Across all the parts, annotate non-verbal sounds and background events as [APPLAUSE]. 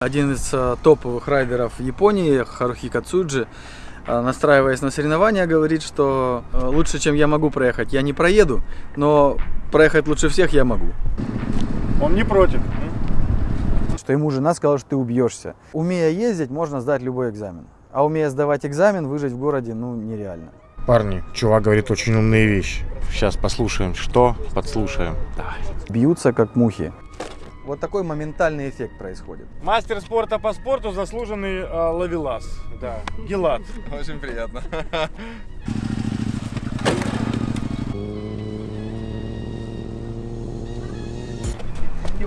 Один из э, топовых райдеров Японии, Харухи Кацуджи, э, настраиваясь на соревнования, говорит, что э, лучше, чем я могу проехать, я не проеду, но проехать лучше всех я могу. Он не против. Что ему жена сказала, что ты убьешься. Умея ездить, можно сдать любой экзамен. А умея сдавать экзамен, выжить в городе, ну, нереально. Парни, чувак говорит очень умные вещи. Сейчас послушаем, что подслушаем. Давай. Бьются, как мухи. Вот такой моментальный эффект происходит. Мастер спорта по спорту, заслуженный э, ловелас. Да. Гелат. Очень приятно. [LAUGHS]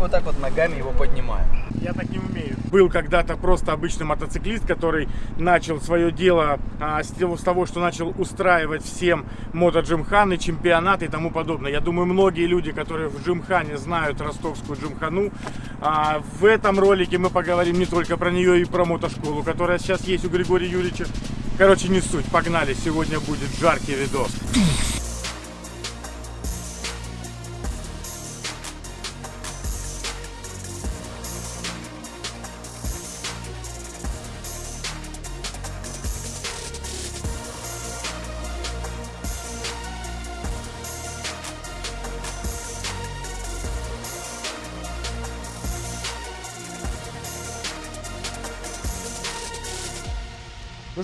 вот так вот ногами его поднимаем. Я так не умею. Был когда-то просто обычный мотоциклист, который начал свое дело а, с того, что начал устраивать всем мотоджимханы, чемпионаты и тому подобное. Я думаю, многие люди, которые в джимхане знают ростовскую джимхану, а, в этом ролике мы поговорим не только про нее и про мотошколу, которая сейчас есть у Григория Юрьевича. Короче, не суть. Погнали. Сегодня будет жаркий видос.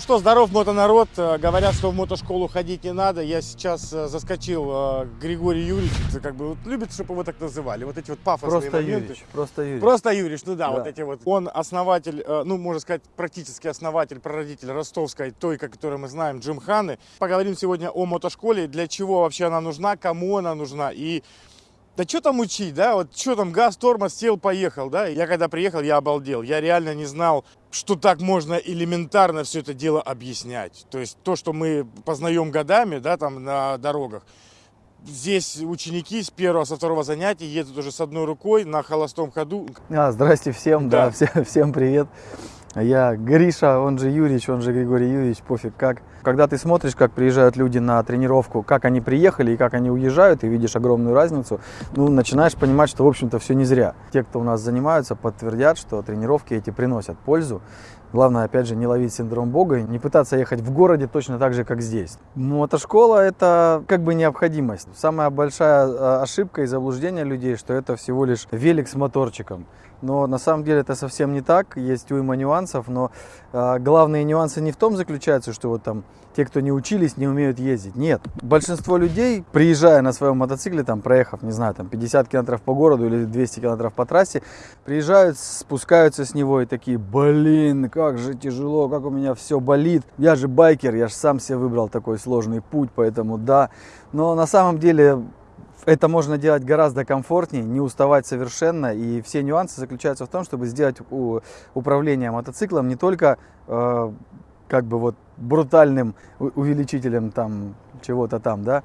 Что, здоров, мотонарод. Э, Говорят, что в мотошколу ходить не надо. Я сейчас э, заскочил э, к Григорию Юрьевичу. Как бы вот любит, чтобы его так называли. Вот эти вот пафосные Просто моменты. Юрич, просто Юрич. Просто Юрич, ну да, Да. вот эти вот. Он основатель, ну, можно сказать, практически основатель, прародитель ростовской, той, которую мы знаем, Джимханы. Поговорим сегодня о мотошколе, для чего вообще она нужна, кому она нужна и да что там учить, да, вот что там, газ, тормоз, сел, поехал, да. Я когда приехал, я обалдел. Я реально не знал, что так можно элементарно все это дело объяснять. То есть то, что мы познаем годами, да, там на дорогах, Здесь ученики с первого, со второго занятия едут уже с одной рукой на холостом ходу. А, здрасте всем, да, Да. все- всем привет. Я Гриша, он же Юрич, он же Григорий Юрьевич, пофиг как. Когда ты смотришь, как приезжают люди на тренировку, как они приехали и как они уезжают, и видишь огромную разницу, ну, начинаешь понимать, что, в общем-то, все не зря. Те, кто у нас занимаются, подтвердят, что тренировки эти приносят пользу. Главное, опять же, не ловить синдром Бога, не пытаться ехать в городе точно так же, как здесь. Мотошкола – это как бы необходимость. Самая большая э, ошибка и заблуждение людей, что это всего лишь велик с моторчиком. Но на самом деле это совсем не так, есть уйма нюансов, но э, главные нюансы не в том заключаются, что вот там те, кто не учились, не умеют ездить. Нет. Большинство людей, приезжая на своем мотоцикле, там, проехав, не знаю, там 50 километров по городу или 200 километров по трассе, приезжают, спускаются с него и такие, блин, как же тяжело, как у меня все болит. Я же байкер, я же сам себе выбрал такой сложный путь, поэтому да. Но на самом деле это можно делать гораздо комфортнее, не уставать совершенно. И все нюансы заключаются в том, чтобы сделать управление мотоциклом не только э, как бы вот брутальным увеличителем там чего-то там, да,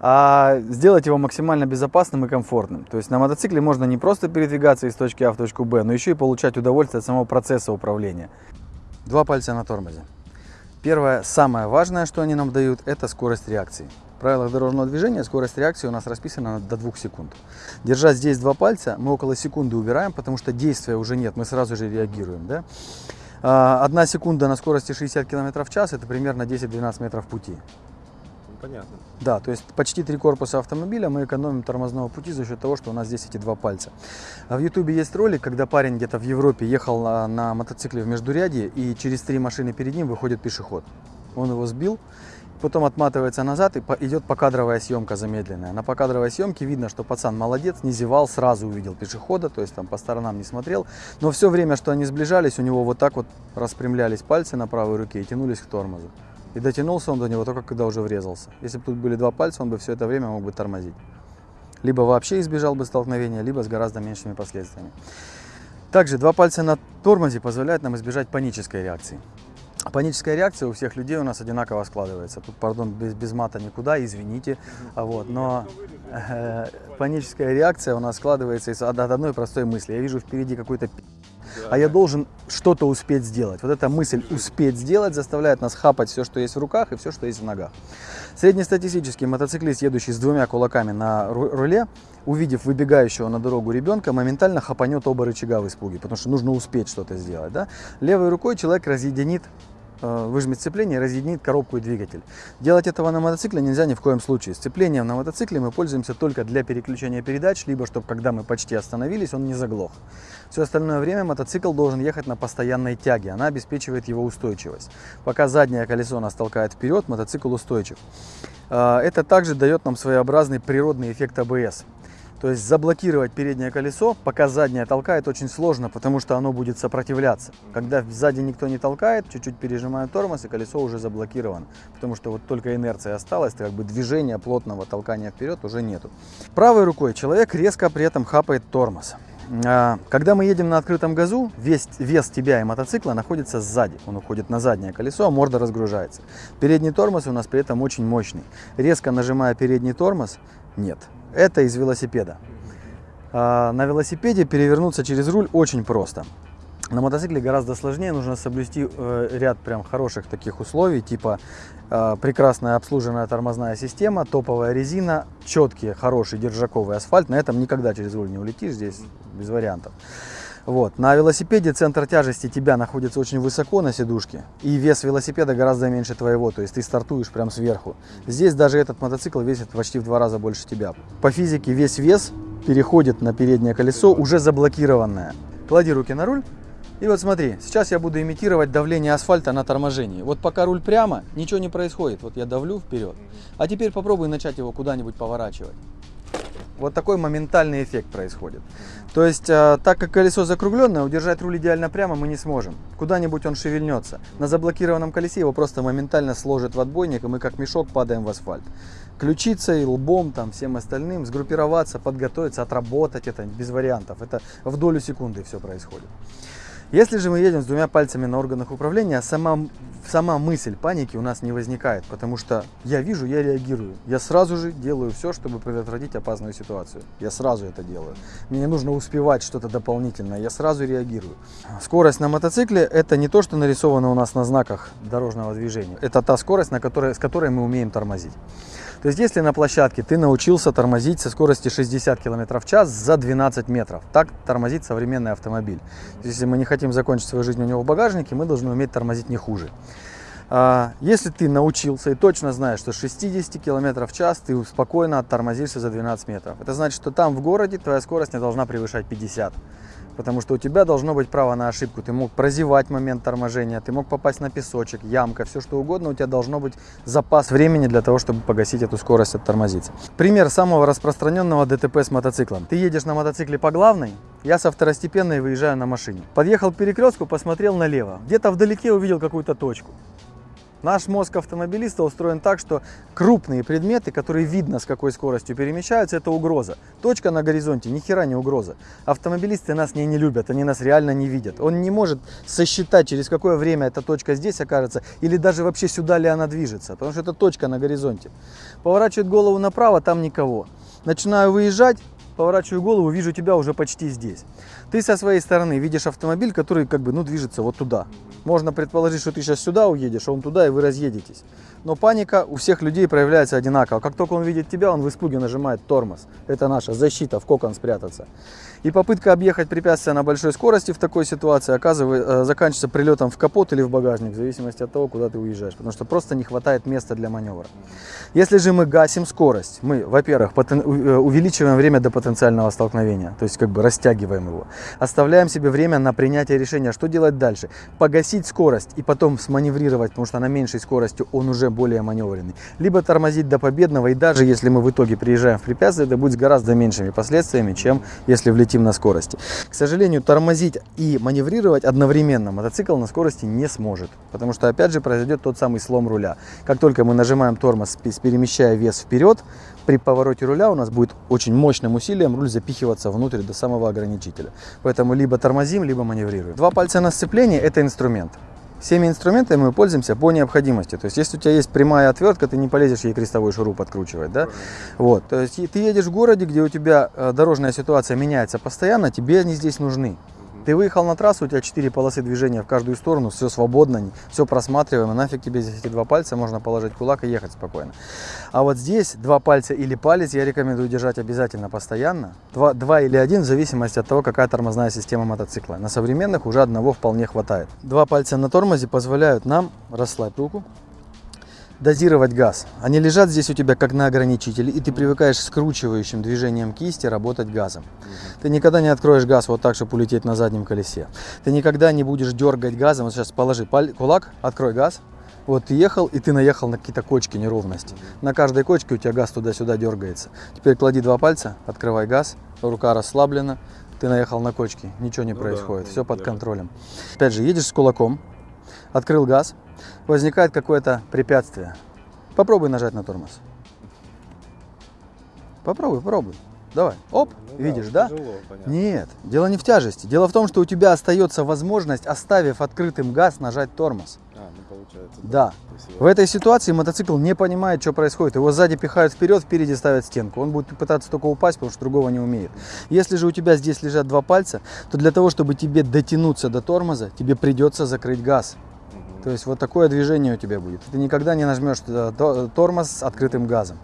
а сделать его максимально безопасным и комфортным. То есть на мотоцикле можно не просто передвигаться из точки А в точку Б, но еще и получать удовольствие от самого процесса управления. Два пальца на тормозе. Первое, самое важное, что они нам дают, это скорость реакции. В правилах дорожного движения скорость реакции у нас расписана до 2 секунд. Держа здесь два пальца, мы около секунды убираем, потому что действия уже нет, мы сразу же реагируем. Да? А, Одна секунда на скорости 60 км в час – это примерно 10-12 метров пути. Понятно. Да, то есть почти три корпуса автомобиля мы экономим тормозного пути за счет того, что у нас здесь эти два пальца. А в Ютубе есть ролик, когда парень где-то в Европе ехал на, на мотоцикле в междурядье, и через три машины перед ним выходит пешеход. Он его сбил, потом отматывается назад и идет покадровая съемка замедленная. На покадровой съемке видно, что пацан молодец, не зевал, сразу увидел пешехода, то есть там по сторонам не смотрел. Но все время, что они сближались, у него вот так вот распрямлялись пальцы на правой руке и тянулись к тормозу. И дотянулся он до него только когда уже врезался. Если бы тут были два пальца, он бы все это время мог бы тормозить. Либо вообще избежал бы столкновения, либо с гораздо меньшими последствиями. Также два пальца на тормозе позволяют нам избежать панической реакции. Паническая реакция у всех людей у нас одинаково складывается. Тут, пардон, без, без мата никуда, извините. А Вот, но э, паническая реакция у нас складывается из, от, одной простой мысли. Я вижу впереди какой-то пи***, а я должен что-то успеть сделать. Вот эта мысль успеть сделать заставляет нас хапать все, что есть в руках и все, что есть в ногах. Среднестатистический мотоциклист, едущий с двумя кулаками на ру- руле, увидев выбегающего на дорогу ребенка, моментально хапанет оба рычага в испуге, потому что нужно успеть что-то сделать. Да? Левой рукой человек разъединит э, выжмет сцепление разъединит коробку и двигатель. Делать этого на мотоцикле нельзя ни в коем случае. Сцеплением на мотоцикле мы пользуемся только для переключения передач, либо чтобы когда мы почти остановились, он не заглох. Все остальное время мотоцикл должен ехать на постоянной тяге, она обеспечивает его устойчивость. Пока заднее колесо нас толкает вперед, мотоцикл устойчив. Э, Это также дает нам своеобразный природный эффект АБС. То есть заблокировать переднее колесо, пока заднее толкает, очень сложно, потому что оно будет сопротивляться. Когда сзади никто не толкает, чуть-чуть пережимаю тормоз, и колесо уже заблокировано. Потому что вот только инерция осталась, как бы движения плотного толкания вперед уже нету. Правой рукой человек резко при этом хапает тормоз. А, Когда мы едем на открытом газу, весь вес тебя и мотоцикла находится сзади. Он уходит на заднее колесо, а морда разгружается. Передний тормоз у нас при этом очень мощный. Резко нажимая передний тормоз, нет. Это из велосипеда. А, На велосипеде перевернуться через руль очень просто. На мотоцикле гораздо сложнее, нужно соблюсти э, ряд прям хороших таких условий, типа э, прекрасная обслуженная тормозная система, топовая резина, четкий, хороший держаковый асфальт. На этом никогда через руль не улетишь, здесь без вариантов. Вот. На велосипеде центр тяжести тебя находится очень высоко на сидушке, и вес велосипеда гораздо меньше твоего, то есть ты стартуешь прям сверху. Здесь даже этот мотоцикл весит почти в два раза больше тебя. По физике весь вес переходит на переднее колесо, уже заблокированное. Клади руки на руль, и вот смотри, сейчас я буду имитировать давление асфальта на торможении. Вот пока руль прямо, ничего не происходит. Вот я давлю вперед. А теперь попробуй начать его куда-нибудь поворачивать. Вот такой моментальный эффект происходит. То есть, э, так как колесо закругленное, удержать руль идеально прямо мы не сможем. Куда-нибудь он шевельнется. На заблокированном колесе его просто моментально сложит в отбойник, и мы как мешок падаем в асфальт. Ключицей, лбом, там, всем остальным, сгруппироваться, подготовиться, отработать это без вариантов. Это в долю секунды все происходит. Если же мы едем с двумя пальцами на органах управления, сама, сама мысль паники у нас не возникает, потому что я вижу, я реагирую. Я сразу же делаю все, чтобы предотвратить опасную ситуацию. Я сразу это делаю. Мне не нужно успевать что-то дополнительное, я сразу реагирую. Скорость на мотоцикле это не то, что нарисовано у нас на знаках дорожного движения. Это та скорость, на которой, с которой мы умеем тормозить. То есть, если на площадке ты научился тормозить со скорости 60 км в час за 12 метров, так тормозит современный автомобиль. Если мы не хотим закончить свою жизнь у него в багажнике, мы должны уметь тормозить не хуже. А, Если ты научился и точно знаешь, что 60 км в час ты спокойно оттормозишься за 12 метров, это значит, что там в городе твоя скорость не должна превышать 50. Потому что у тебя должно быть право на ошибку. Ты мог прозевать момент торможения, ты мог попасть на песочек, ямка, все что угодно. У тебя должно быть запас времени для того, чтобы погасить эту скорость, оттормозиться. Пример самого распространенного ДТП с мотоциклом. Ты едешь на мотоцикле по главной, я со второстепенной выезжаю на машине. Подъехал к перекрестку, посмотрел налево. Где-то вдалеке увидел какую-то точку. Наш мозг автомобилиста устроен так, что крупные предметы, которые видно с какой скоростью перемещаются, это угроза. Точка на горизонте ни хера не угроза. Автомобилисты нас не, не любят, они нас реально не видят. Он не может сосчитать, через какое время эта точка здесь окажется, или даже вообще сюда ли она движется, потому что это точка на горизонте. Поворачивает голову направо, там никого. Начинаю выезжать, поворачиваю голову, вижу тебя уже почти здесь. Ты со своей стороны видишь автомобиль, который как бы, ну, движется вот туда. Можно предположить, что ты сейчас сюда уедешь, а он туда, и вы разъедетесь. Но паника у всех людей проявляется одинаково. Как только он видит тебя, он в испуге нажимает тормоз. Это наша защита, в кокон спрятаться. И попытка объехать препятствие на большой скорости в такой ситуации оказывается, заканчивается прилетом в капот или в багажник, в зависимости от того, куда ты уезжаешь. Потому что просто не хватает места для маневра. Если же мы гасим скорость, мы, во-первых, э, увеличиваем время до потенциального столкновения, то есть как бы растягиваем его. Оставляем себе время на принятие решения, что делать дальше. Погасить скорость и потом сманеврировать, потому что на меньшей скорости он уже более маневренный. Либо тормозить до победного, и даже если мы в итоге приезжаем в препятствие, это будет с гораздо меньшими последствиями, чем если влетим на скорости. К сожалению, тормозить и маневрировать одновременно мотоцикл на скорости не сможет, потому что опять же произойдет тот самый слом руля. Как только мы нажимаем тормоз, пе- перемещая вес вперед, при повороте руля у нас будет очень мощным усилием руль запихиваться внутрь до самого ограничителя. Поэтому либо тормозим, либо маневрируем. Два пальца на сцеплении – это инструмент. Всеми инструментами мы пользуемся по необходимости. То есть, если у тебя есть прямая отвертка, ты не полезешь ей крестовой шуруп откручивать, да? Вот. То есть, ты едешь в городе, где у тебя э, дорожная ситуация меняется постоянно, тебе они здесь нужны. Ты выехал на трассу, у тебя 4 полосы движения в каждую сторону, все свободно, все просматриваемо, нафиг тебе здесь эти два пальца, можно положить кулак и ехать спокойно. А вот здесь два пальца или палец я рекомендую держать обязательно постоянно, два, два или один в зависимости от того, какая тормозная система мотоцикла. На современных уже одного вполне хватает. Два пальца на тормозе позволяют нам, расслабь руку, дозировать газ. Они лежат здесь у тебя как на ограничителе, и ты привыкаешь скручивающим движением кисти работать газом. Ты никогда не откроешь газ вот так, чтобы улететь на заднем колесе. Ты никогда не будешь дергать газом. Вот сейчас положи кулак, открой газ. Вот ты ехал, и ты наехал на какие-то кочки, неровности. На каждой кочке у тебя газ туда-сюда дергается. Теперь клади два пальца, открывай газ, рука расслаблена, ты наехал на кочки, ничего не происходит, все под контролем. Опять же, едешь с кулаком, открыл газ, возникает какое-то препятствие. Попробуй нажать на тормоз. Попробуй, попробуй. Давай. Оп, видишь, да? Нет, дело не в тяжести. Дело в том, что у тебя остается возможность, оставив открытым газ, нажать тормоз. А, ну получается. Да. В этой ситуации мотоцикл не понимает, что происходит. Его сзади пихают вперед, впереди ставят стенку. Он будет пытаться только упасть, потому что другого не умеет. Если же у тебя здесь лежат два пальца, то для того, чтобы тебе дотянуться до тормоза, тебе придется закрыть газ. То есть вот такое движение у тебя будет. Ты никогда не нажмешь э, то- тормоз с открытым газом.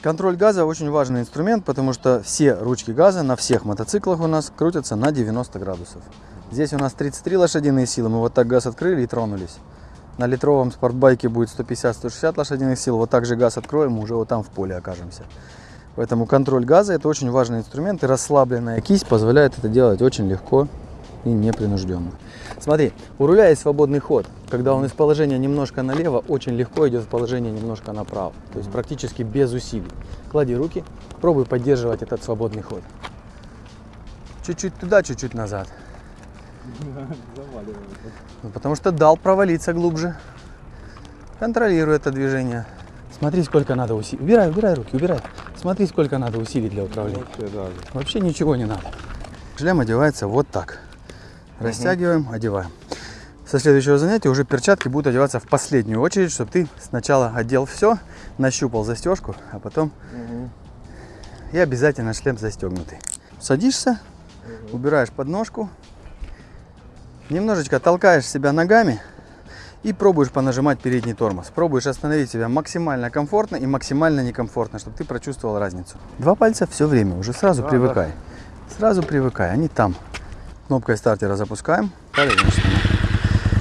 Контроль газа очень важный инструмент, потому что все ручки газа на всех мотоциклах у нас крутятся на 90 градусов. Здесь у нас 33 лошадиные силы, мы вот так газ открыли и тронулись. На литровом спортбайке будет 150-160 лошадиных сил, вот так же газ откроем, уже вот там в поле окажемся. Поэтому контроль газа это очень важный инструмент, и расслабленная кисть позволяет это делать очень легко и непринужденно. Смотри, у руля есть свободный ход. Когда он из положения немножко налево, очень легко идет в положение немножко направо. То есть практически без усилий. Клади руки, пробуй поддерживать этот свободный ход. Чуть-чуть туда, чуть-чуть назад. [LAUGHS] Ну, потому что дал провалиться глубже. Контролируй это движение. Смотри, сколько надо усилий. Убирай, убирай руки, убирай. Смотри, сколько надо усилий для управления. Вообще, да. Вообще ничего не надо. Шлем одевается вот так. Растягиваем, одеваем. Со следующего занятия уже перчатки будут одеваться в последнюю очередь, чтобы ты сначала одел все, нащупал застежку, а потом и обязательно шлем застегнутый. Садишься, убираешь подножку, немножечко толкаешь себя ногами и пробуешь понажимать передний тормоз. Пробуешь остановить себя максимально комфортно и максимально некомфортно, чтобы ты прочувствовал разницу. Два пальца все время, уже сразу Да, привыкай. Сразу привыкай, они там. Кнопкой стартера запускаем.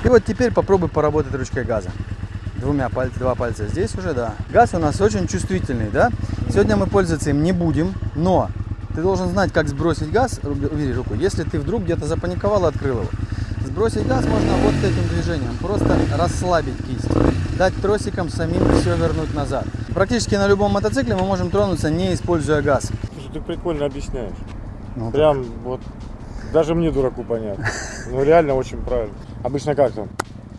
И вот теперь попробуй поработать ручкой газа. Двумя пальцами, два пальца здесь уже, да. Газ у нас очень чувствительный, да. Сегодня мы пользоваться им не будем, но ты должен знать, как сбросить газ, убери руку, если ты вдруг где-то запаниковал и открыл его. Сбросить газ можно вот этим движением, просто расслабить кисть, дать тросиком самим все вернуть назад. Практически на любом мотоцикле мы можем тронуться, не используя газ. Слушай, ты прикольно объясняешь. Ну, Прям вот даже мне дураку понятно. Ну реально очень правильно. Обычно как там?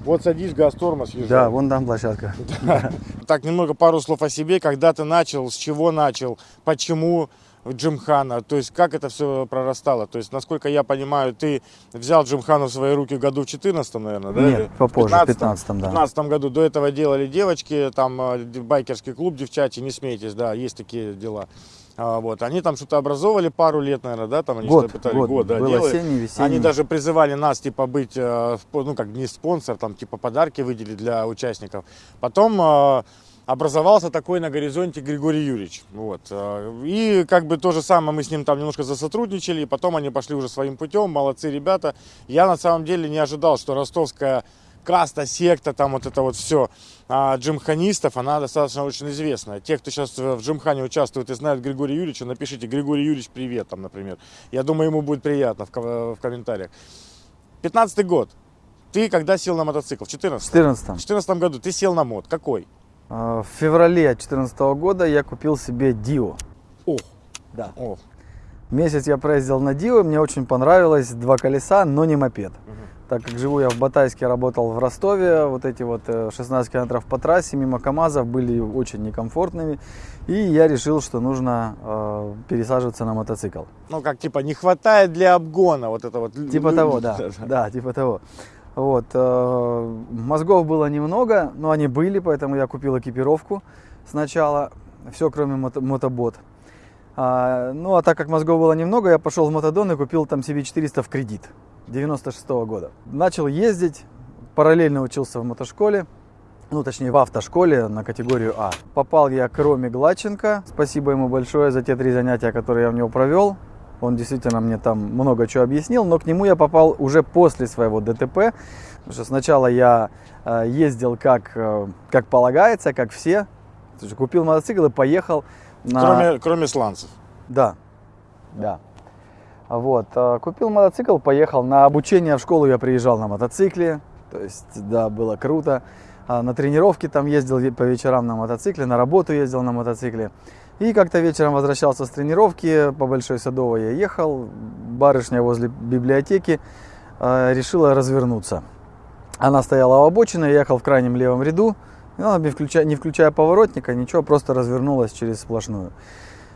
Вот садись, газ, тормоз, езжай. Да, вон там площадка. [LAUGHS] Так, немного пару слов о себе. Когда ты начал, с чего начал, почему Джимхана, то есть как это все прорастало. То есть, насколько я понимаю, ты взял Джимхану в свои руки году в 14 наверное, да? Нет, попозже, в 15-м? 15-м, да. В 15 году до этого делали девочки, там э, байкерский клуб, девчачий, не смейтесь, да, есть такие дела. А, вот, они там что-то образовывали пару лет, наверное, да, там они Год, что-то пытались, год, да, был делали. осенний, весенний. Они даже призывали нас, типа, быть, э, ну, как не спонсор, там, типа, подарки выделить для участников. Потом э, образовался такой на горизонте Григорий Юрьевич. Вот. э, И как бы то же самое мы с ним там немножко засотрудничали, и потом они пошли уже своим путем, молодцы ребята. Я на самом деле не ожидал, что ростовская каста, секта, там вот это вот все а, джимханистов, она достаточно очень известная. Те, кто сейчас в джимхане участвует и знают Григория Юрьевича, напишите Григорий Юрьевич привет, там, например. Я думаю, ему будет приятно в, в комментариях. 15 год. Ты когда сел на мотоцикл? В 14 В 14 В 14 году ты сел на мод. Какой? В феврале 2014 года я купил себе Дио. О, Да. о. Месяц я проездил на Дио, мне очень понравилось, два колеса, но не мопед. Так как живу я в Батайске, работал в Ростове, вот эти вот э, 16 километров по трассе мимо КАМАЗов были очень некомфортными. И я решил, что нужно э, пересаживаться на мотоцикл. Ну, как типа, не хватает для обгона вот это вот. Типа того, [LAUGHS] да. Да, типа того. Вот. э, Мозгов было немного, но они были, поэтому я купил экипировку сначала. Все, кроме мото- мотобот. А, ну, а так как мозгов было немного, я пошел в Мотодон и купил там себе 400 в кредит. 96 года. Начал ездить, параллельно учился в мотошколе, ну, точнее, в автошколе на категорию А. Попал я к Роме Гладченко. Спасибо ему большое за те три занятия, которые я у него провел. Он действительно мне там много чего объяснил, но к нему я попал уже после своего ДТП. Потому что сначала я э, ездил как, э, как полагается, как все. Купил мотоцикл и поехал на... Кроме, кроме сланцев. Да, да. Вот, э, купил мотоцикл, поехал на обучение в школу, я приезжал на мотоцикле, то есть, да, было круто. А На тренировки там ездил по вечерам на мотоцикле, на работу ездил на мотоцикле. И как-то вечером возвращался с тренировки, по Большой Садовой я ехал, барышня возле библиотеки э, решила развернуться. Она стояла у обочины, я ехал в крайнем левом ряду, не включая, не включая поворотника, ничего, просто развернулась через сплошную.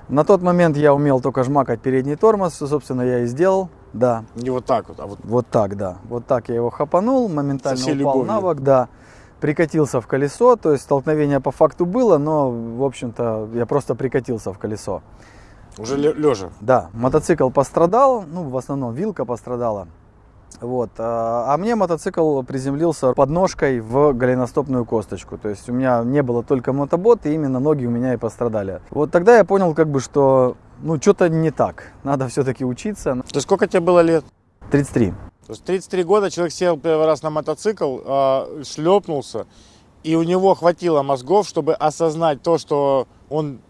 На тот момент я умел только жмакать передний тормоз, что, собственно, я и сделал, да. Не вот так вот, а вот Вот так, да. Вот так я его хапанул, моментально упал любовью. на бок, да. Прикатился в колесо, то есть столкновение по факту было, но, в общем-то, я просто прикатился в колесо. уже лежа. Да, мотоцикл пострадал, ну, в основном вилка пострадала. Вот. А а мне мотоцикл приземлился подножкой в голеностопную косточку. То есть у меня не было только мотобот, и именно ноги у меня и пострадали. Вот тогда я понял, как бы, что ну, что-то не так. Надо все-таки учиться. Есть сколько тебе было лет? 33. То есть 33 года человек сел первый раз на мотоцикл, а, шлепнулся, и у него хватило мозгов, чтобы осознать то, что он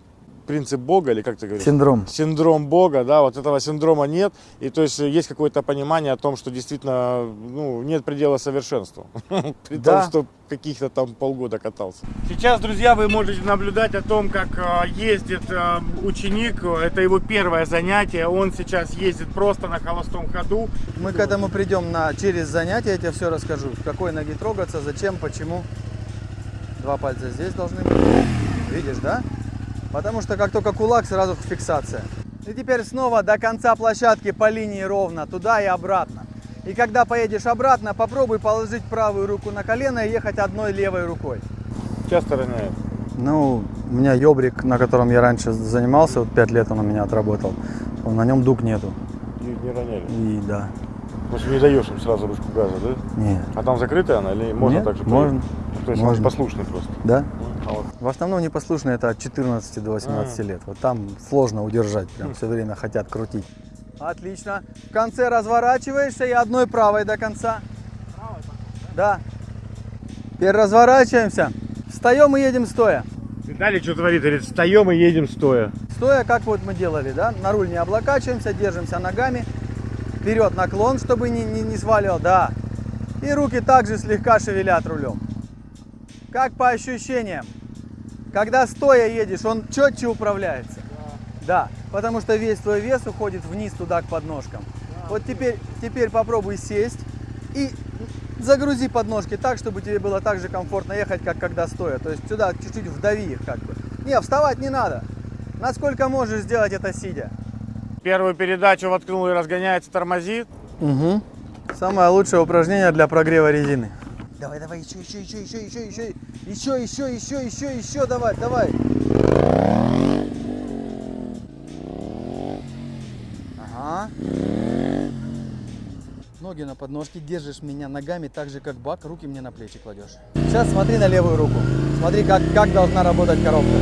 принцип Бога, или как ты говоришь? Синдром. Синдром Бога, да, вот этого синдрома нет, и то есть есть какое-то понимание о том, что действительно ну, нет предела совершенству, [LAUGHS] при Да. том, что каких-то там полгода катался. Сейчас, друзья, вы можете наблюдать о том, как э, ездит э, ученик, это его первое занятие, он сейчас ездит просто на холостом ходу, Мы к этому придем на, через занятия, я тебе все расскажу. В какой ноги трогаться, зачем, почему. Два пальца здесь должны быть. Видишь, да? Потому что как только кулак, сразу фиксация. И теперь снова до конца площадки по линии ровно, туда и обратно. И когда поедешь обратно, попробуй положить правую руку на колено и ехать одной левой рукой. часто роняет. Ну, у меня ёбрик, на котором я раньше занимался, вот пять лет он у меня отработал. На нем дуг нету. Не, не роняли. И да, В общем, не даешь им сразу ручку газа, да? нет. А там закрытая она или можно Нет, так же? можно. То есть можно. послушный просто. Да? А вот В основном непослушные это от 14 до 18 А. лет. Вот там сложно удержать, прям все время хотят крутить. Отлично. В конце разворачиваешься и одной правой до конца. Да. Теперь разворачиваемся. Встаем и едем стоя. Далее что творит? Говорит, встаем и едем стоя. Стоя, как вот мы делали, да? На руль не облокачиваемся, держимся ногами. Вперед наклон, чтобы не, не, не сваливал, да. И руки также слегка шевелят рулем. Как по ощущениям. Когда стоя едешь, он четче управляется. Да, потому что весь твой вес уходит вниз туда к подножкам. Вот теперь, теперь попробуй сесть и загрузи подножки так, чтобы тебе было так же комфортно ехать, как когда стоя. То есть сюда чуть-чуть вдави их как бы. Не, вставать не надо. Насколько можешь сделать это сидя. Первую передачу воткнул и разгоняется, тормозит. Угу. Самое лучшее упражнение для прогрева резины. Давай, давай, еще, еще, еще, еще, еще, еще, еще, еще, еще, еще, еще, давай, давай. Ага. Ноги на подножке, держишь меня ногами так же, как бак, руки мне на плечи кладешь. Сейчас смотри на левую руку. Смотри, как, как должна работать коробка.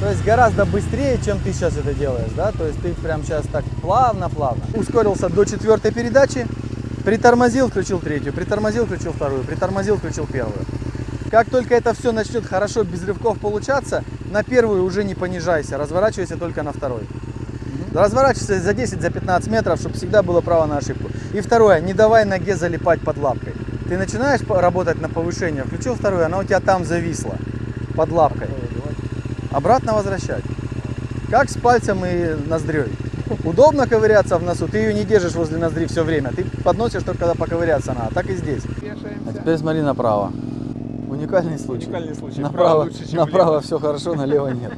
То есть гораздо быстрее, чем ты сейчас это делаешь, да? То есть ты прям сейчас так плавно-плавно. Ускорился до четвертой передачи, притормозил, включил третью, притормозил, включил вторую, притормозил, включил первую. Как только это все начнет хорошо, без рывков получаться, на первую уже не понижайся, разворачивайся только на второй. Разворачивайся за 10, за 15 метров, чтобы всегда было право на ошибку. И второе, не давай ноге залипать под лапкой. Ты начинаешь работать на повышение, включил вторую, она у тебя там зависла, под лапкой. Обратно возвращать. Как с пальцем и ноздрёй. Удобно ковыряться в носу, ты ее не держишь возле ноздри все время. Ты подносишь только когда поковыряться надо. Так и здесь. А теперь смотри направо. Уникальный случай. Уникальный случай. Направо, Право лучше, чем направо все хорошо, налево нет.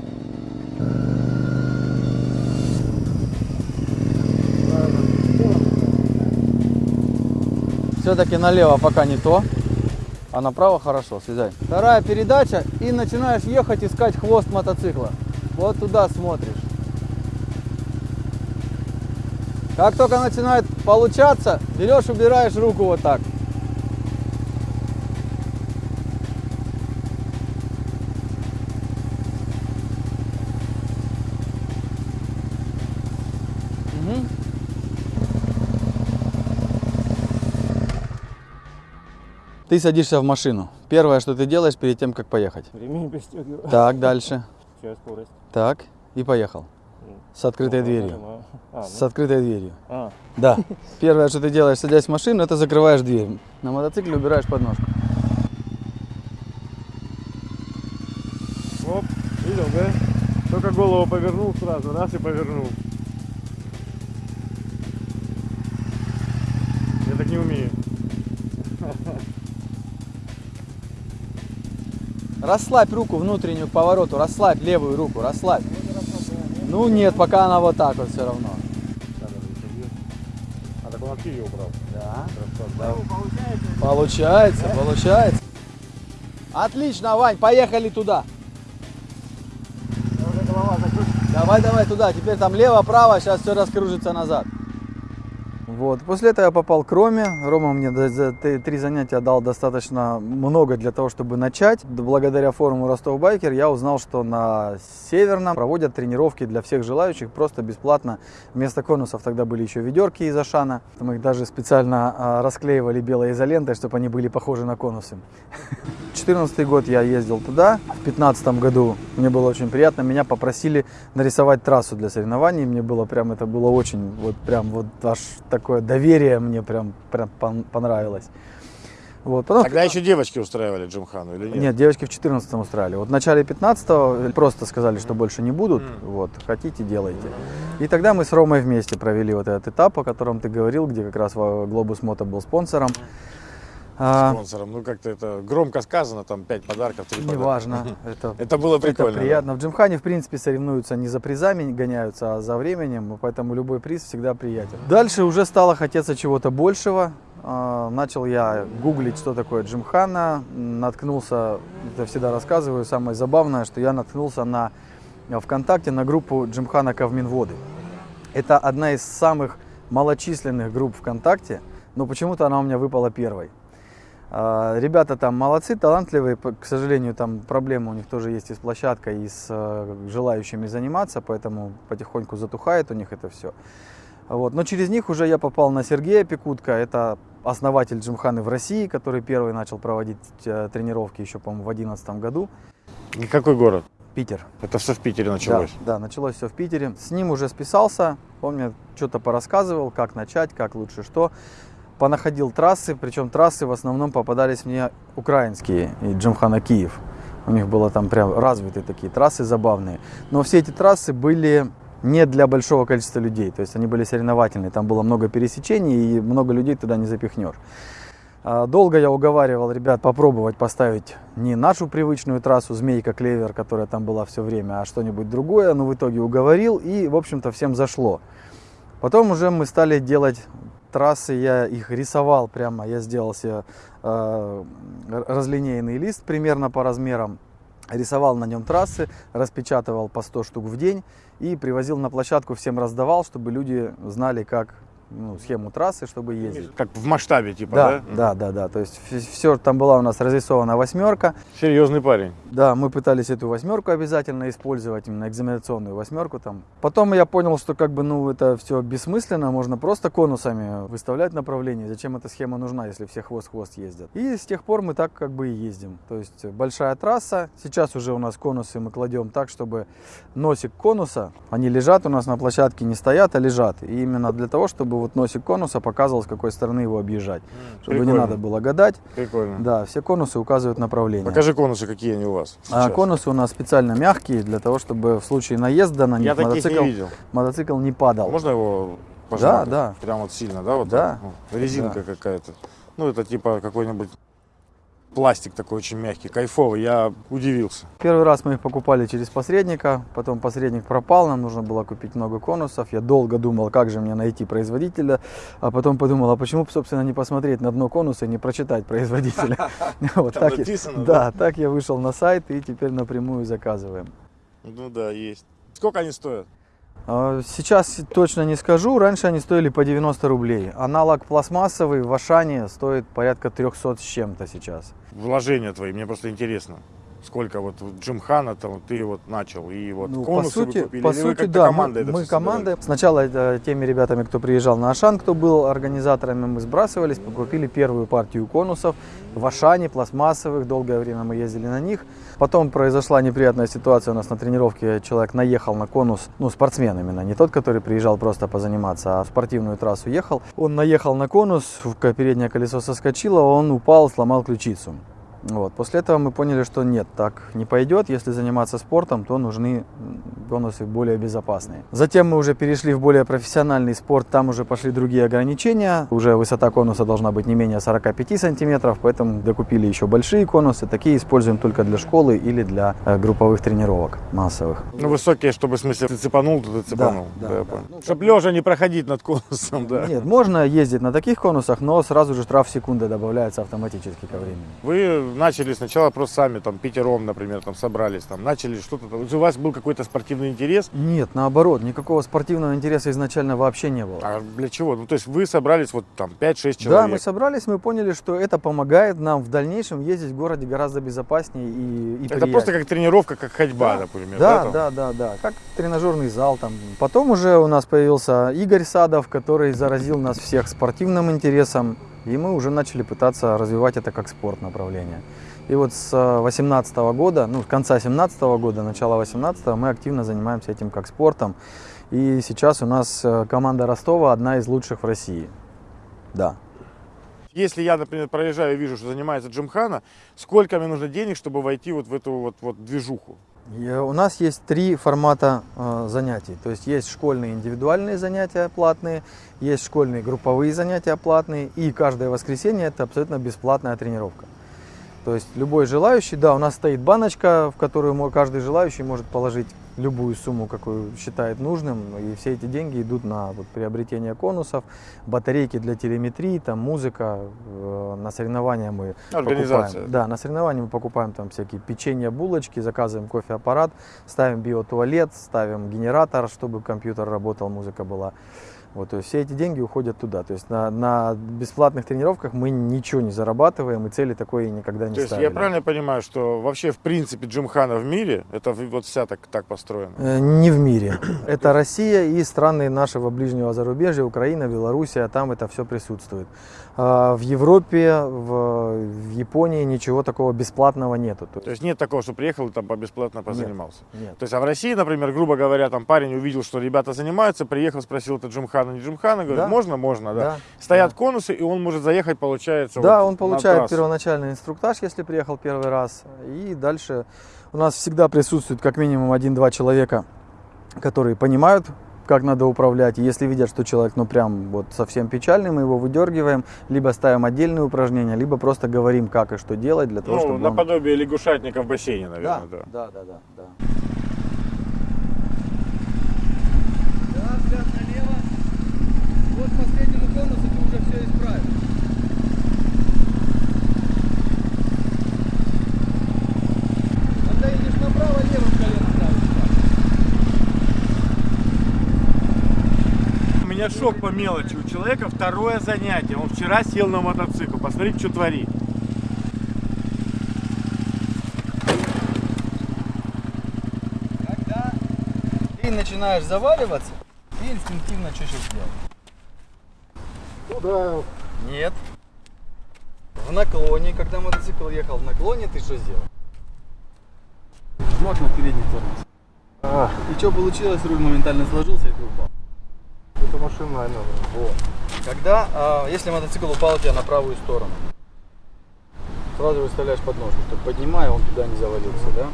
Все-таки налево пока не то, а направо хорошо, слезай. Вторая передача и начинаешь ехать искать хвост мотоцикла. Вот туда смотришь. Как только начинает получаться, берешь, убираешь руку вот так. Ты садишься в машину. Первое, что ты делаешь перед тем, как поехать. Ремень пристегиваю. Так, дальше. Сейчас скорость. Так, и поехал. С открытой дверью. А, С ну, открытой дверью. а, Да. Первое, что ты делаешь, садясь в машину, это закрываешь дверь. На мотоцикле убираешь подножку. Оп, видел, да? Только голову повернул сразу, раз и повернул. Я так не умею. [LAUGHS] Расслабь руку внутреннюю к повороту, расслабь левую руку, расслабь. Ну нет, пока она вот так вот все равно. А так он от ее убрал. Да. Да. Получается, получается. Отлично, Вань, поехали туда. Давай, давай туда. Теперь там лево, право, сейчас все раскружится назад. Вот. После этого я попал к Роме. Рома мне за- три занятия дал достаточно много для того, чтобы начать. Да Благодаря форуму Ростов Байкер я узнал, что на Северном проводят тренировки для всех желающих просто бесплатно. Вместо конусов тогда были еще ведерки из Ашана. Мы их даже специально а, расклеивали белой изолентой, чтобы они были похожи на конусы. [LAUGHS] 2014 год я ездил туда. В 2015 году мне было очень приятно. Меня попросили нарисовать трассу для соревнований. Мне было прям, это было очень, вот прям вот аж такое доверие мне прям, прям пон- понравилось. Вот. Потом Тогда еще девочки устраивали Джимхану или нет? нет, девочки в 14 устраивали. Вот в начале 15 просто сказали, что больше не будут. Мгм. Вот, хотите, делайте. И тогда мы с Ромой вместе провели вот этот этап, о котором ты говорил, где как раз Globus Moto был спонсором. А, Спонсором. Ну как-то это громко сказано, там 5 подарков, 3 подарка. неважно. Это, [LAUGHS] Это было прикольно. это да. приятно. В Джимхане, в принципе, соревнуются не за призами гоняются, а за временем, поэтому любой приз всегда приятен. Дальше уже стало хотеться чего-то большего. А, Начал я гуглить, что такое Джимхана. Наткнулся, это всегда рассказываю, самое забавное, что я наткнулся на ВКонтакте на группу Джимхана Кавминводы. Это одна из самых малочисленных групп ВКонтакте, но почему-то она у меня выпала первой. А, Ребята там молодцы, талантливые, к сожалению, там проблемы у них тоже есть и с площадкой, и с э, желающими заниматься, поэтому потихоньку затухает у них это все. Вот. Но через них уже я попал на Сергея Пикутка, это основатель Джимханы в России, который первый начал проводить э, тренировки еще, по-моему, в 2011 году. И Какой город? Питер. Это все в Питере началось. Да, да, началось все в Питере. С ним уже списался, он мне что-то порассказывал, как начать, как лучше что. Понаходил трассы, причем трассы в основном попадались мне украинские, и Джимхана Киев. У них было там прям развитые такие трассы забавные. Но все эти трассы были не для большого количества людей, то есть они были соревновательные, там было много пересечений и много людей туда не запихнешь. А, Долго я уговаривал ребят попробовать поставить не нашу привычную трассу Змейка Клевер, которая там была все время, а что-нибудь другое. Но в итоге уговорил и, в общем-то, всем зашло. Потом уже мы стали делать трассы, я их рисовал прямо, я сделал себе э, разлинейный лист примерно по размерам, рисовал на нем трассы, распечатывал по 100 штук в день и привозил на площадку, всем раздавал, чтобы люди знали, как ну, схему трассы, чтобы ездить. Как в масштабе, типа, Да, да? да, да, да. То есть все, там была у нас разрисована восьмерка. Серьезный парень. Да, мы пытались эту восьмерку обязательно использовать, именно экзаменационную восьмерку там. Потом я понял, что как бы, ну, это все бессмысленно, можно просто конусами выставлять направление. Зачем эта схема нужна, если все хвост-хвост ездят? И с тех пор мы так как бы и ездим. То есть большая трасса, сейчас уже у нас конусы мы кладем так, чтобы носик конуса, они лежат у нас на площадке, не стоят, а лежат. И именно для того, чтобы вот носик конуса показывал, с какой стороны его объезжать. Чтобы не Прикольно. надо было гадать. Прикольно. Да, все конусы указывают направление. Покажи конусы, какие они у вас. А сейчас. конусы у нас специально мягкие, для того, чтобы в случае наезда на них Я мотоцикл, не видел. мотоцикл не падал. Можно его пожать? да. Прям вот сильно, да? Вот Да. так? Ну, резинка какая-то. Ну, это типа какой-нибудь пластик такой очень мягкий, кайфовый. Я удивился. Первый раз мы их покупали через посредника, потом посредник пропал, нам нужно было купить много конусов. Я долго думал, как же мне найти производителя, а потом подумал, а почему, бы, собственно, не посмотреть на дно конуса и не прочитать производителя. [LAUGHS] [LAUGHS] Вот так Да, так я вышел на сайт и теперь напрямую заказываем. Ну да, есть. Сколько они стоят? А, Сейчас точно не скажу, раньше они стоили по 90 рублей. Аналог пластмассовый в Ашане стоит порядка 300 с чем-то сейчас. Вложения твои, мне просто интересно. Сколько вот Джимхана там ты вот начал и вот Ну, по сути, купили, по сути, да, командой мы, мы командой. Сначала это теми ребятами, кто приезжал на Ашан, кто был организаторами, мы сбрасывались, покупили первую партию конусов в Ашане, пластмассовых, долгое время мы ездили на них. Потом произошла неприятная ситуация у нас на тренировке, человек наехал на конус, ну спортсмен именно, не тот, который приезжал просто позаниматься, а в спортивную трассу ехал. Он наехал на конус, переднее колесо соскочило, он упал, сломал ключицу. Вот. После этого мы поняли, что нет, так не пойдет. Если заниматься спортом, то нужны м, конусы более безопасные. Затем мы уже перешли в более профессиональный спорт, там уже пошли другие ограничения. Уже высота конуса должна быть не менее 45 сантиметров, поэтому докупили еще большие конусы. Такие используем только для школы или для э, групповых тренировок массовых. Ну, высокие, чтобы, в смысле, ты цепанул, то ты цепанул. да, я да. понял. Ну, Чтоб лежа не проходить над конусом, да. Нет, можно ездить на таких конусах, но сразу же штраф секунды добавляется автоматически ко времени. Вы начали сначала просто сами, там, пятером, например, там, собрались, там, начали что-то, у вас был какой-то спортивный интерес, Нет, наоборот, никакого спортивного интереса изначально вообще не было. а для чего? Ну, то есть вы собрались вот там 5-6 Да, человек. мы собрались, мы поняли, что это помогает нам в дальнейшем ездить в городе гораздо безопаснее и, и Это приятнее. просто как тренировка, как ходьба, Да. например. Да, там? да, да, да, как тренажерный зал там. Потом уже у нас появился Игорь Садов, который заразил нас всех спортивным интересом, и мы уже начали пытаться развивать это как спорт направление. И вот с 2018 года, ну, с конца 2017 года, начала 2018 мы активно занимаемся этим как спортом. И сейчас у нас э, команда Ростова одна из лучших в России. Да. Если я, например, проезжаю и вижу, что занимается Джимхана, сколько мне нужно денег, чтобы войти вот в эту вот, вот движуху? У нас есть три формата э, занятий. То есть есть школьные индивидуальные занятия платные, есть школьные групповые занятия платные, и каждое воскресенье это абсолютно бесплатная тренировка. То есть любой желающий, да, у нас стоит баночка, в которую каждый желающий может положить любую сумму, какую считает нужным, и все эти деньги идут на вот, приобретение конусов, батарейки для телеметрии, там музыка, э, на соревнования мы покупаем. Да, на соревнования мы покупаем там всякие печенье, булочки, заказываем кофеаппарат, ставим биотуалет, ставим генератор, чтобы компьютер работал, музыка была. Вот, то есть все эти деньги уходят туда. То есть на, на бесплатных тренировках мы ничего не зарабатываем, и цели такой никогда не То есть ставили. я правильно понимаю, что вообще в принципе Джимхана в мире, это вот вся так, так построена? Э, Не в мире. Это Россия и страны нашего ближнего зарубежья, Украина, Белоруссия, там это все присутствует. А В Европе, в, в Японии ничего такого бесплатного нету. То есть нет такого, что приехал и там бесплатно позанимался? нет. То есть, а в России, например, грубо говоря, там парень увидел, что ребята занимаются, приехал, спросил, это Джимхана, не Джимхана, говорит, Да. можно, можно, да. Да, Стоят конусы, и он может заехать, получается. Да, вот он получает первоначальный инструктаж, если приехал первый раз. И дальше у нас всегда присутствует как минимум один-два человека, которые понимают, как надо управлять. И если видят, что человек, ну прям вот совсем печальный, мы его выдергиваем, либо ставим отдельные упражнения, либо просто говорим, как и что делать для того, Ну, чтобы он- наподобие лягушатника в бассейне, Да, наверное, да. да, да, да, да. Да, взгляд налево. Вот последнему конусу ты уже все исправил. Когда едешь направо, левым коленом правый У меня шок по мелочи. У человека второе занятие. Он вчера сел на мотоцикл. Посмотрите, что творит. Когда ты начинаешь заваливаться, ты инстинктивно что сейчас делаешь? Туда. Нет. В наклоне, когда мотоцикл ехал в наклоне, ты что сделал? Жмот на передний тормоз. И что получилось? Руль моментально сложился и ты упал. Это машина, наверное. Вот. Когда, а, если мотоцикл упал у тебя на правую сторону, сразу выставляешь подножку, чтобы поднимая, он туда не завалился, да?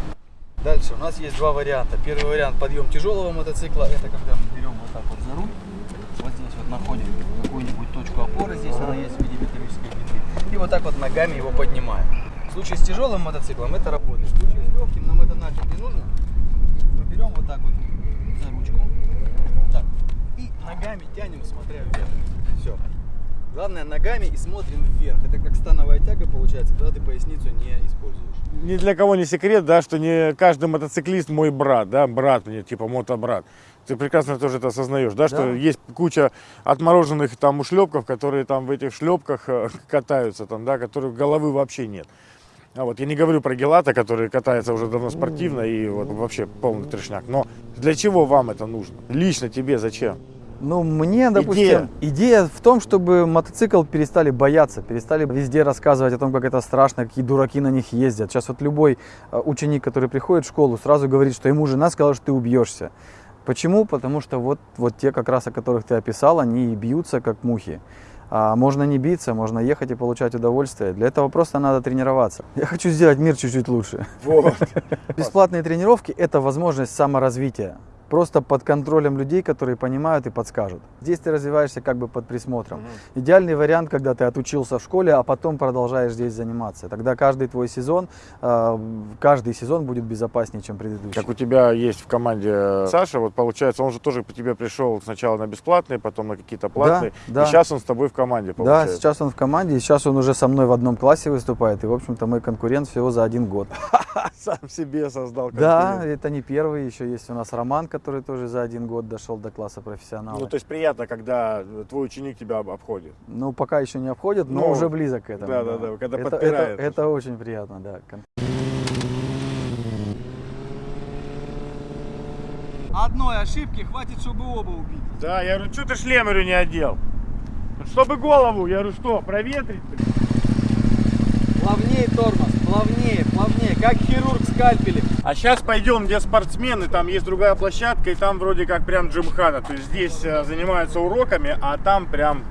Дальше у нас есть два варианта. Первый вариант подъем тяжелого мотоцикла, это когда мы берем вот так вот за руль, вот здесь вот находим какую-нибудь точку опоры, здесь она есть в виде металлической плиты, и вот так вот ногами его поднимаем. В случае с тяжелым мотоциклом это работает. В случае с легким нам это нафиг не нужно. Мы берем вот так вот за ручку, вот так, и ногами тянем, смотря вверх. Все. Главное ногами и смотрим вверх. Это как становая тяга получается, когда ты поясницу не используешь. Ни для кого не секрет, да, что не каждый мотоциклист мой брат, да, брат мне, типа мотобрат. Ты прекрасно тоже это осознаешь, да, что Да. есть куча отмороженных там ушлепков, которые там в этих шлепках э, катаются, там, да, которых головы вообще нет. А вот я не говорю про Гелата, который катается уже давно спортивно и вот вообще полный трешняк. Но для чего вам это нужно? Лично тебе зачем? Ну, мне, допустим, идея. в том, чтобы мотоцикл перестали бояться, перестали везде рассказывать о том, как это страшно, какие дураки на них ездят. Сейчас вот любой э, ученик, который приходит в школу, сразу говорит, что ему жена сказала, что ты убьешься. Почему? Потому что вот, вот те, как раз о которых ты описал, они бьются, как мухи. А можно не биться, можно ехать и получать удовольствие. Для этого просто надо тренироваться. Я хочу сделать мир чуть-чуть лучше. Вот. [LAUGHS] Бесплатные тренировки – это возможность саморазвития. Просто под контролем людей, которые понимают и подскажут. Здесь ты развиваешься как бы под присмотром. Идеальный вариант, когда ты отучился в школе, а потом продолжаешь здесь заниматься. Тогда каждый твой сезон, э, каждый сезон будет безопаснее, чем предыдущий. Как у тебя есть в команде Саша, вот получается, он же тоже по тебе пришел сначала на бесплатные, потом на какие-то платные. да. И сейчас он с тобой в команде, Да, получается. сейчас он в команде, и сейчас он уже со мной в одном классе выступает. И, в общем-то, мой конкурент всего за один год. [LAUGHS] Сам себе создал Да, конкурент. это не первый. Еще есть у нас Роман, который тоже за один год дошел до класса профессионала. Ну, то есть приятно, когда твой ученик тебя об- обходит. Ну, пока еще не обходит, но Ну, уже близок к этому. да, да, да, когда это, подпирает. это, это очень приятно, да. Одной ошибки хватит, чтобы оба убить. Да, я говорю, что ты шлем говорю, не одел? Чтобы голову, я говорю, что, проветрить? Плавнее тормоз, плавнее, плавнее, как хирург скальпелем. А сейчас пойдем, где спортсмены, там есть другая площадка, и там вроде как прям джимхана. То есть здесь э, занимаются уроками, а там прям...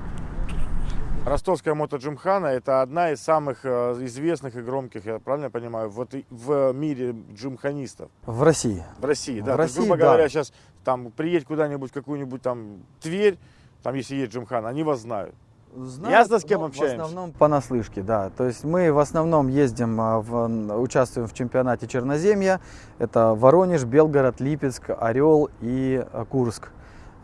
Ростовская мотоджимхана это одна из самых э, известных и громких, я правильно понимаю, вот в мире джимханистов. В России. В России, да. В То есть, России, грубо да. говоря, сейчас там приедь куда-нибудь, какую-нибудь там Тверь, там если есть джимхана, они вас знают. Ясно, с кем но общаемся? В основном понаслышке, да. То есть мы в основном ездим, а, в- участвуем в чемпионате Черноземья. Это Воронеж, Белгород, Липецк, Орел и а, Курск.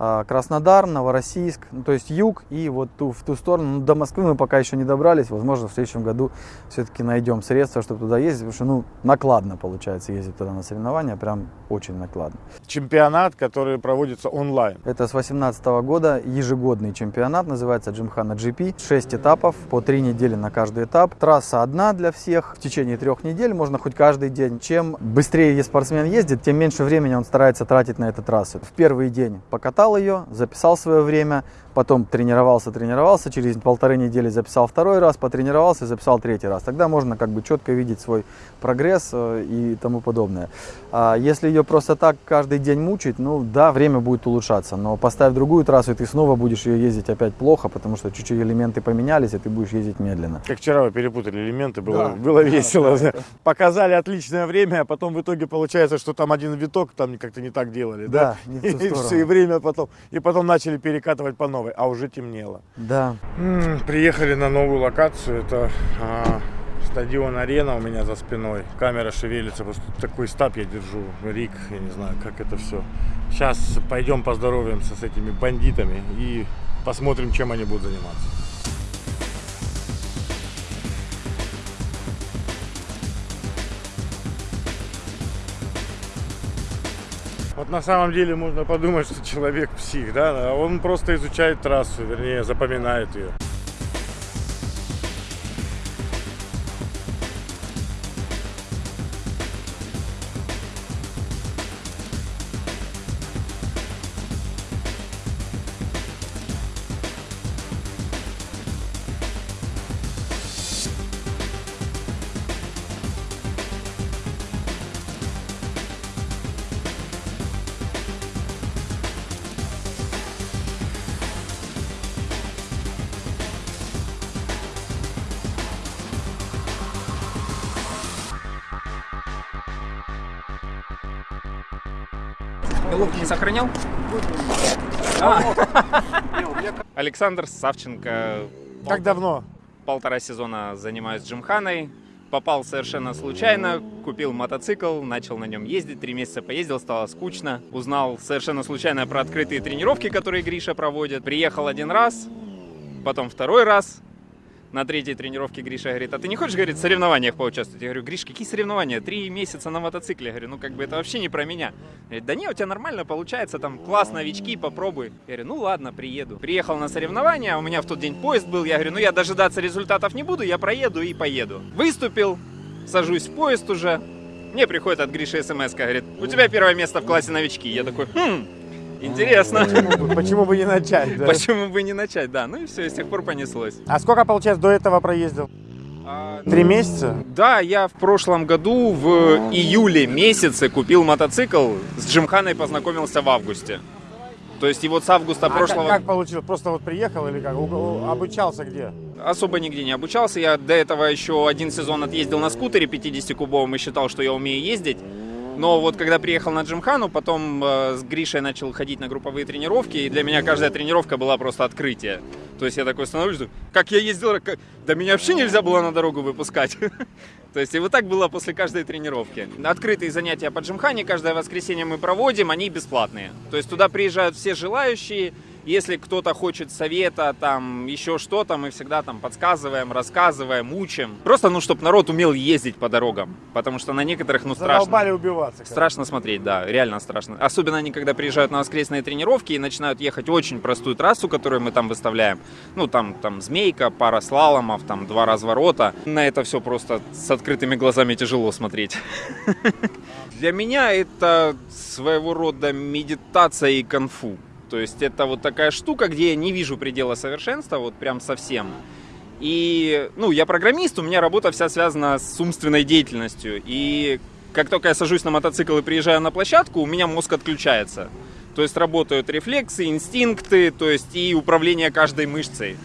А, Краснодар, Новороссийск, ну, то есть юг и вот ту, в ту сторону. Ну, до Москвы мы пока еще не добрались. Возможно, в следующем году все-таки найдем средства, чтобы туда ездить, потому что ну, накладно получается ездить туда на соревнования, прям очень накладно. Чемпионат, который проводится онлайн. Это с 2018 года ежегодный чемпионат, называется Джимхана GP. 6 этапов, по 3 недели на каждый этап. Трасса одна для всех. В течение трех недель можно хоть каждый день. Чем быстрее спортсмен ездит, тем меньше времени он старается тратить на эту трассу. В первый день покатал ее, записал свое время, потом тренировался, тренировался, через полторы недели записал второй раз, потренировался и записал третий раз. Тогда можно как бы четко видеть свой прогресс э, и тому подобное. А если ее просто так каждый день мучить, ну да, время будет улучшаться, но поставь другую трассу, и ты снова будешь ее ездить опять плохо, потому что чуть-чуть элементы поменялись, и ты будешь ездить медленно. Как вчера вы перепутали элементы, было, Да. было весело. Показали отличное время, а потом в итоге получается, что там один виток там как-то не так делали. Да, Да, не в ту [LAUGHS] И все, и время потом. И потом начали перекатывать по новой, а уже темнело. Да. М, Приехали на новую локацию. Это а, стадион Арена у меня за спиной. Камера шевелится. Просто такой стаб я держу. Рик, я не знаю, как это все. Сейчас пойдем поздороваемся с этими бандитами и посмотрим, чем они будут заниматься. На самом деле можно подумать, что человек псих, да, он просто изучает трассу, вернее, запоминает ее. Александр Савченко. Как давно? Полтора сезона занимаюсь джимханой. Попал совершенно случайно, купил мотоцикл, начал на нем ездить, три месяца поездил, стало скучно. Узнал совершенно случайно про открытые тренировки, которые Гриша проводит. Приехал один раз, потом второй раз. На третьей тренировке Гриша говорит, а ты не хочешь, говорит, в соревнованиях поучаствовать? Я говорю, Гриш, какие соревнования? Три месяца на мотоцикле. Я говорю, ну как бы это вообще не про меня. Говорит, да не, у тебя нормально получается, там класс, новички, попробуй. Я говорю, ну ладно, приеду. Приехал на соревнования, у меня в тот день поезд был. Я говорю, ну я дожидаться результатов не буду, я проеду и поеду. Выступил, сажусь в поезд уже. Мне приходит от Гриши смс, говорит, у тебя первое место в классе новички. Я такой, хм, интересно. Почему бы- Почему бы не начать, да? Почему бы не начать, да. Ну и все, и с тех пор понеслось. А сколько, получается, до этого проездил? А, Три месяца? Да, я в прошлом году в июле месяце купил мотоцикл. С Джимханой познакомился в августе. То есть и вот с августа А как- прошлого как, получилось? Просто вот приехал или как? Обучался где? особо нигде не обучался. Я до этого еще один сезон отъездил на скутере 50-кубовом и считал, что я умею ездить. Но вот когда приехал на Джимхану, потом э, с Гришей начал ходить на групповые тренировки, и для меня каждая тренировка была просто открытие. То есть я такой становлюсь, как я ездил, как... да меня вообще нельзя было на дорогу выпускать. [LAUGHS] То есть и вот так было после каждой тренировки. Открытые занятия по Джимхане каждое воскресенье мы проводим, они бесплатные. То есть туда приезжают все желающие, если кто-то хочет совета, там, еще что-то, мы всегда там подсказываем, рассказываем, учим. Просто, ну, чтобы народ умел ездить по дорогам. Потому что на некоторых, ну, страшно. Задолбали убиваться. Страшно смотреть, да, реально страшно. Особенно они, когда приезжают на воскресные тренировки и начинают ехать очень простую трассу, которую мы там выставляем. Ну, там, там змейка, пара слаломов, там два разворота. На это все просто с открытыми глазами тяжело смотреть. [LAUGHS] Для меня это своего рода медитация и конфу. То есть это вот такая штука, где я не вижу предела совершенства, вот прям совсем. И, ну, я программист, у меня работа вся связана с умственной деятельностью. И как только я сажусь на мотоцикл и приезжаю на площадку, у меня мозг отключается. То есть работают рефлексы, инстинкты, то есть и управление каждой мышцей.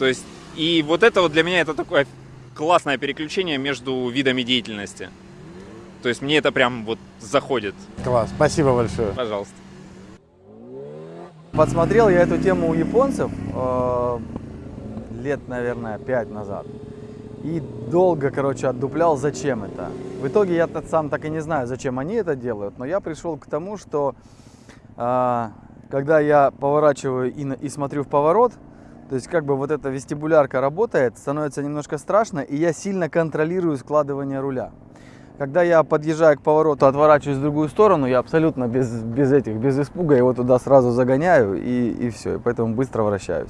То есть, и вот это вот для меня это такое классное переключение между видами деятельности. То есть мне это прям вот заходит. Класс, спасибо большое. Пожалуйста. Подсмотрел я эту тему у японцев э, лет, наверное, пять назад. И долго, короче, отдуплял, зачем это. В итоге я сам так и не знаю, зачем они это делают, но я пришел к тому, что э, когда я поворачиваю и, и смотрю в поворот, то есть как бы вот эта вестибулярка работает, становится немножко страшно, и я сильно контролирую складывание руля. Когда я подъезжаю к повороту, отворачиваюсь в другую сторону, я абсолютно без, без этих, без испуга его туда сразу загоняю и, и все, и поэтому быстро вращаюсь.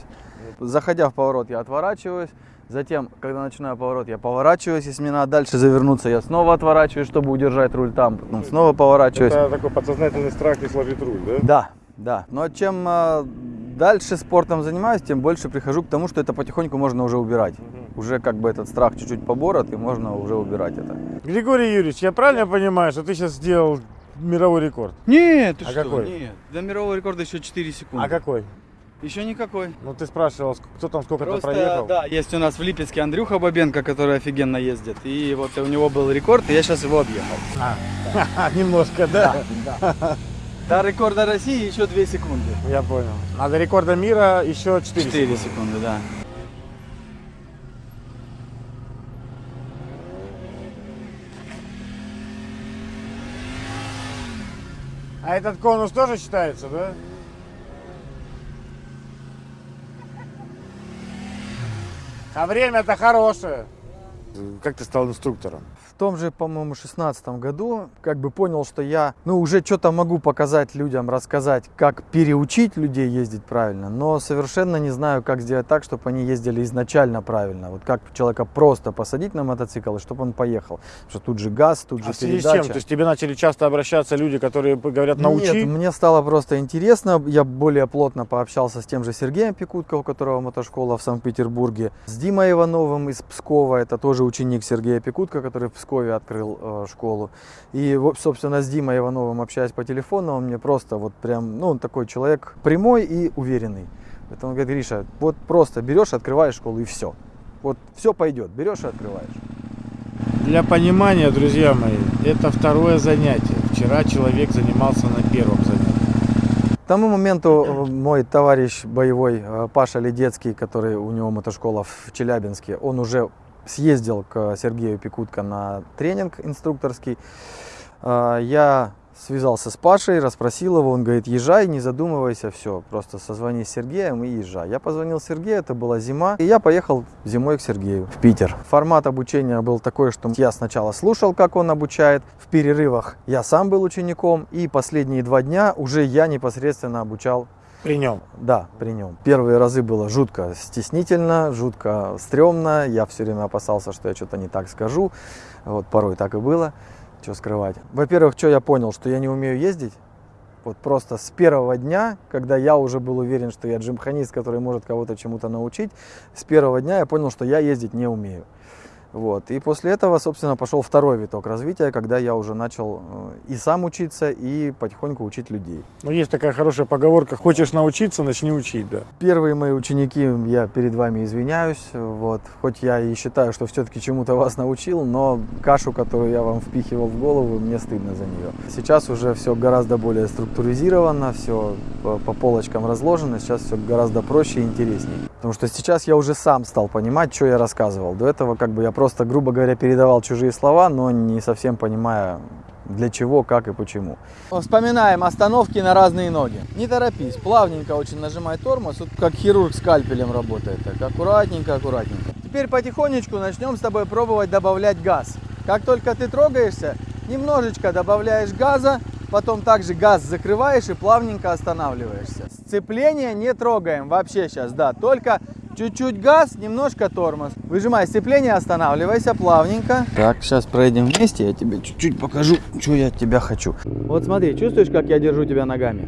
Заходя в поворот, я отворачиваюсь, затем, когда начинаю поворот, я поворачиваюсь, если мне надо дальше завернуться, я снова отворачиваюсь, чтобы удержать руль там, потом снова поворачиваюсь. Это такой подсознательный страх не сложить руль, да? Да, да. Но чем э, дальше спортом занимаюсь, тем больше прихожу к тому, что это потихоньку можно уже убирать. Уже как бы этот страх чуть-чуть поборот, и можно уже убирать это. Григорий Юрьевич, я правильно понимаю, что ты сейчас сделал мировой рекорд? Нет, ты А что? какой? Нет. До мирового рекорда еще 4 секунды. А какой? Еще никакой. Ну ты спрашивал, кто там сколько-то проехал? да, есть у нас в Липецке Андрюха Бабенко, который офигенно ездит. И вот у него был рекорд, и я сейчас его объехал. А, [LAUGHS] немножко, да? [LAUGHS] До рекорда России еще 2 секунды. Я понял. А до рекорда мира еще 4, 4 секунды, да. А этот конус тоже считается, да? А время-то хорошее. Как ты стал инструктором? Том же, по-моему, шестнадцатом году как бы понял, что я, ну, уже что-то могу показать людям, рассказать, как переучить людей ездить правильно, но совершенно не знаю, как сделать так, чтобы они ездили изначально правильно. Вот как человека просто посадить на мотоцикл, и чтобы он поехал. Потому что тут же газ, тут же А передача. чем? То есть тебе начали часто обращаться люди, которые говорят, научи? Нет, мне стало просто интересно. Я более плотно пообщался с тем же Сергеем Пикутко, у которого мотошкола в Санкт-Петербурге, с Димой Ивановым из Пскова, это тоже ученик Сергея Пикутко, который в Пскове открыл э, школу. И, собственно, с Димой Ивановым общаясь по телефону, он мне просто вот прям, ну, он такой человек прямой и уверенный. Поэтому он говорит, Гриша, вот просто берешь, открываешь школу и все. Вот все пойдет, берешь и открываешь. Для понимания, друзья мои, это второе занятие. Вчера человек занимался на первом занятии. К тому моменту э, мой товарищ боевой э, Паша Ледецкий, который у него мотошкола в Челябинске, он уже съездил к Сергею Пикутко на тренинг инструкторский. Э, Я связался с Пашей, расспросил его, он говорит, езжай, не задумывайся, все, просто созвони с Сергеем и езжай. Я позвонил Сергею, это была зима, и я поехал зимой к Сергею в Питер. Формат обучения был такой, что я сначала слушал, как он обучает, в перерывах я сам был учеником, и последние два дня уже я непосредственно обучал При нем. да, при нем. Первые разы было жутко стеснительно, жутко стрёмно. Я все время опасался, что я что-то не так скажу. Вот порой так и было. Что скрывать. Во-первых, что я понял, что я не умею ездить. Вот просто с первого дня, когда я уже был уверен, что я джимханист, который может кого-то чему-то научить, с первого дня я понял, что я ездить не умею. Вот. И после этого, собственно, пошел второй виток развития, когда я уже начал э, и сам учиться, и потихоньку учить людей. Ну, есть такая хорошая поговорка, хочешь научиться, начни учить, да. Первые мои ученики, я перед вами извиняюсь, вот, хоть я и считаю, что все-таки чему-то вас научил, но кашу, которую я вам впихивал в голову, мне стыдно за нее. Сейчас уже все гораздо более структуризировано, все по, по полочкам разложено, сейчас все гораздо проще и интереснее. Потому что сейчас я уже сам стал понимать, что я рассказывал. До этого как бы я просто, грубо говоря, передавал чужие слова, но не совсем понимая, для чего, как и почему. Вспоминаем остановки на разные ноги. Не торопись, плавненько очень нажимай тормоз, вот как хирург скальпелем работает. Так аккуратненько, аккуратненько. Теперь потихонечку начнем с тобой пробовать добавлять газ. Как только ты трогаешься, немножечко добавляешь газа, потом также газ закрываешь и плавненько останавливаешься. Сцепление не трогаем вообще сейчас, да, только чуть-чуть газ, немножко тормоз. Выжимай сцепление, останавливайся плавненько. Так, сейчас проедем вместе, я тебе чуть-чуть покажу, что я от тебя хочу. Вот смотри, чувствуешь, как я держу тебя ногами?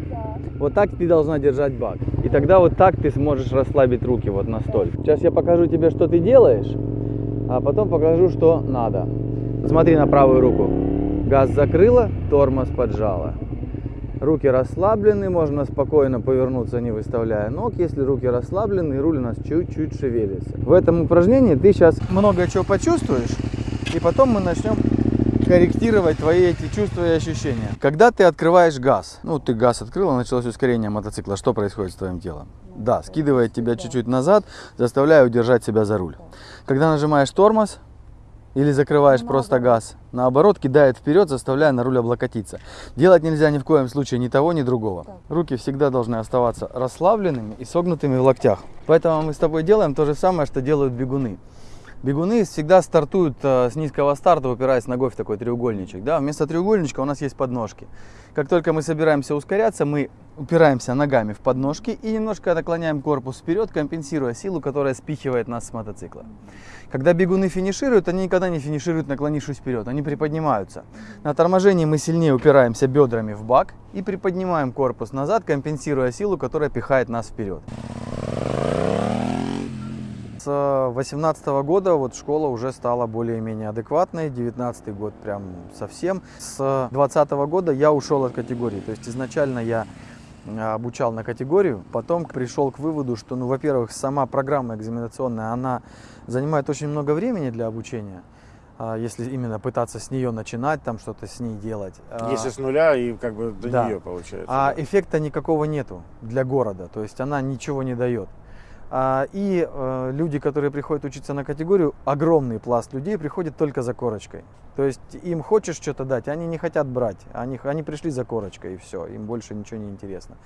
Вот так ты должна держать бак. И тогда вот так ты сможешь расслабить руки вот настолько. Сейчас я покажу тебе, что ты делаешь, а потом покажу, что надо. Смотри на правую руку. Газ закрыла, тормоз поджала. Руки расслаблены, можно спокойно повернуться, не выставляя ног. Если руки расслаблены, руль у нас чуть-чуть шевелится. В этом упражнении ты сейчас много чего почувствуешь, и потом мы начнем корректировать твои эти чувства и ощущения. Когда ты открываешь газ, ну ты газ открыла, началось ускорение мотоцикла, что происходит с твоим телом? Да, скидывает тебя чуть-чуть назад, заставляя удержать себя за руль. Когда нажимаешь тормоз, или закрываешь просто газ. Наоборот, кидает вперед, заставляя на руль облокотиться. Делать нельзя ни в коем случае ни того, ни другого. Руки всегда должны оставаться расслабленными и согнутыми в локтях. Поэтому мы с тобой делаем то же самое, что делают бегуны. Бегуны всегда стартуют э, с низкого старта, упираясь ногой в такой треугольничек. Да? Вместо треугольничка у нас есть подножки. Как только мы собираемся ускоряться, мы упираемся ногами в подножки и немножко наклоняем корпус вперед, компенсируя силу, которая спихивает нас с мотоцикла. Когда бегуны финишируют, они никогда не финишируют, наклонившись вперед, они приподнимаются. На торможении мы сильнее упираемся бедрами в бак и приподнимаем корпус назад, компенсируя силу, которая пихает нас вперед. С 2018 года вот школа уже стала более-менее адекватной, 19 год прям совсем. С 2020 года я ушел от категории, то есть изначально я а, обучал на категорию, потом пришел к выводу, что, ну, во-первых, сама программа экзаменационная, она занимает очень много времени для обучения, а, если именно пытаться с нее начинать, там что-то с ней делать. А, Если с нуля и как бы до Да. нее получается. а да. эффекта никакого нету для города, то есть она ничего не дает. А, И э, люди, которые приходят учиться на категорию, огромный пласт людей приходит только за корочкой. То есть им хочешь что-то дать, они не хотят брать. Они, они пришли за корочкой и все, им больше ничего не интересно.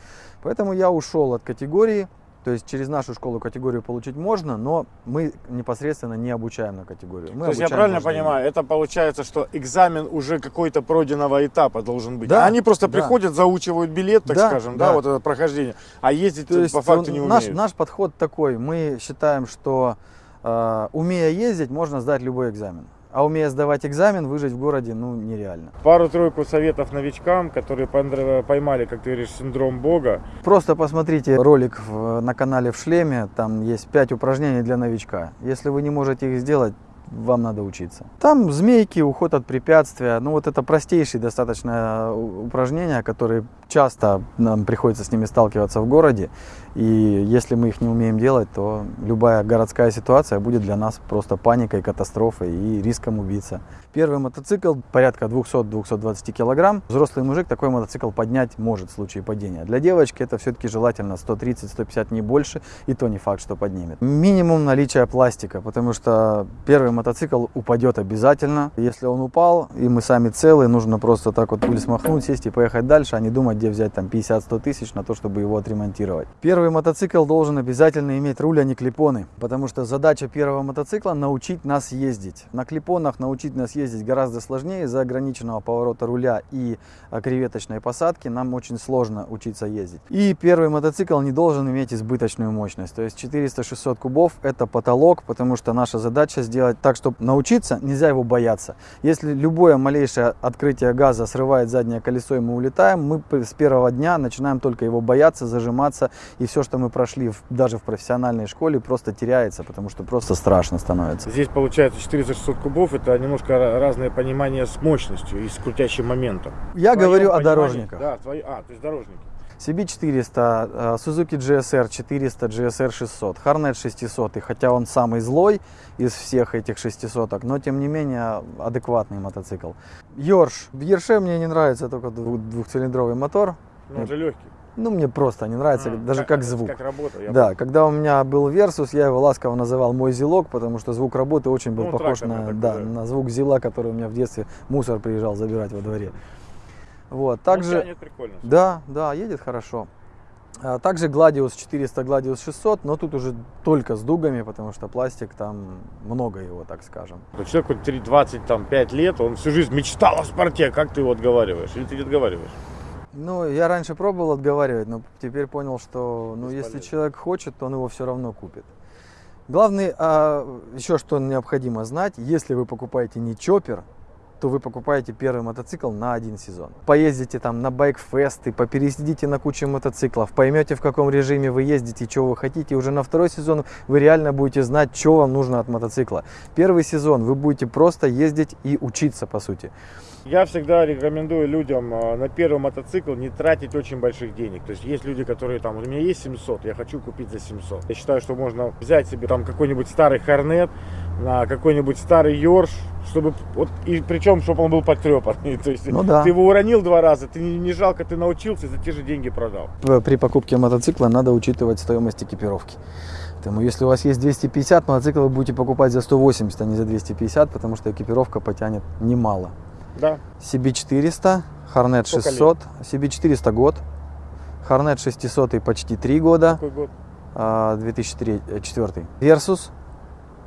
Поэтому я ушел от категории. То есть через нашу школу категорию получить можно, но мы непосредственно не обучаем на категорию. Мы То есть я правильно понимаю, это получается, что экзамен уже какой-то пройденного этапа должен быть. Да, А они просто да. приходят, заучивают билет, так Да, скажем, да, да. вот это прохождение, а ездить То есть по факту не он- наш, умеют. наш подход такой. Мы считаем, что э, умея ездить, можно сдать любой экзамен. А умея сдавать экзамен, выжить в городе, ну, нереально. Пару-тройку советов новичкам, которые пон- поймали, как ты говоришь, синдром Бога. Просто посмотрите ролик в- на канале в шлеме, там есть 5 упражнений для новичка. Если вы не можете их сделать, вам надо учиться. Там змейки, уход от препятствия, ну вот это простейшие достаточно э, упражнения, которые часто нам приходится с ними сталкиваться в городе. И если мы их не умеем делать, то любая городская ситуация будет для нас просто паникой, катастрофой и риском убиться. Первый мотоцикл порядка 200-220 килограмм. Взрослый мужик такой мотоцикл поднять может в случае падения. Для девочки это все-таки желательно 130-150, не больше, и то не факт, что поднимет. Минимум наличия пластика, потому что первый мотоцикл упадет обязательно. Если он упал, и мы сами целы, нужно просто так вот пуль смахнуть, сесть и поехать дальше, а не думать, где взять там 50-100 тысяч на то, чтобы его отремонтировать. Первый мотоцикл должен обязательно иметь руль, а не клипоны, потому что задача первого мотоцикла научить нас ездить. На клипонах научить нас ездить гораздо сложнее из-за ограниченного поворота руля и а, креветочной посадки нам очень сложно учиться ездить. И первый мотоцикл не должен иметь избыточную мощность, то есть 400-600 кубов это потолок, потому что наша задача сделать так, чтобы научиться, нельзя его бояться. Если любое малейшее открытие газа срывает заднее колесо и мы улетаем, мы с первого дня начинаем только его бояться, зажиматься, и все, что мы прошли в- даже в профессиональной школе, просто теряется, потому что просто страшно становится. Здесь получается 400-600 кубов, это немножко ра- разное понимание с мощностью и с крутящим моментом. Я В говорю о понимании- дорожниках. Да, твои, а, то есть дорожники. CB400, э, Suzuki GSR 400, GSR 600, Harnet 600, хотя он самый злой из всех этих 600, но тем не менее адекватный мотоцикл. Йорш. В Ерше мне не нравится только двух- двухцилиндровый мотор. Ну, он же легкий. Ну, мне просто не нравится, А, даже как звук. Как работа. я Да, когда у меня был Versus, я его ласково называл мой зилок, потому что звук работы очень был Ну, похож на, да. на звук зила, который у меня в детстве мусор приезжал забирать во дворе. Вот, Ну, также... тянет прикольно. Да, да, едет хорошо. А Также Gladius 400, Gladius 600, но тут уже только с дугами, потому что пластик там много его, так скажем. Человеку 3, 25 лет, он всю жизнь мечтал о спорте. Как ты его отговариваешь? Или ты не отговариваешь? Ну, я раньше пробовал отговаривать, но теперь понял, что ну, если человек хочет, то он его все равно купит. Главный, а, еще что необходимо знать, если вы покупаете не чоппер, то вы покупаете первый мотоцикл на один сезон. Поездите там на байкфесты, попересидите на кучу мотоциклов, поймете в каком режиме вы ездите, что вы хотите. Уже на второй сезон вы реально будете знать, что вам нужно от мотоцикла. Первый сезон вы будете просто ездить и учиться, по сути. Я всегда рекомендую людям э, на первый мотоцикл не тратить очень больших денег. То есть есть люди, которые там, у меня есть 700, я хочу купить за 700. Я считаю, что можно взять себе там какой-нибудь старый Хорнет, на какой-нибудь старый Йорш, чтобы вот и причем, чтобы он был потрепанный. [LAUGHS] То есть Ну да. ты его уронил два раза, ты не, не жалко, ты научился, за те же деньги продал. При покупке мотоцикла надо учитывать стоимость экипировки. Поэтому если у вас есть 250, мотоцикл вы будете покупать за 180, а не за 250, потому что экипировка потянет немало. Да. CB400, Hornet Сколько 600, CB400 год, Hornet 600 почти 3 года, Какой год? а, 2004. Versus,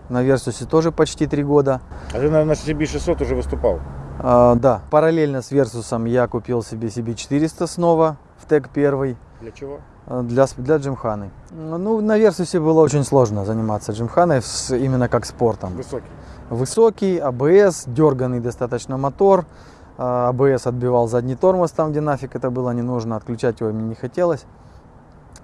на Versus тоже почти 3 года. А ты, наверное, на CB600 уже выступал. А, да, параллельно с Versus я купил себе CB400 снова в ТЭК 1. Для чего? Э, Для, для джимханы. Ну, на Версусе было очень сложно заниматься джимханой с- именно как спортом. Высокий. Высокий, АБС, дерганный достаточно мотор. А, АБС отбивал задний тормоз там, где нафиг это было не нужно, отключать его мне не хотелось.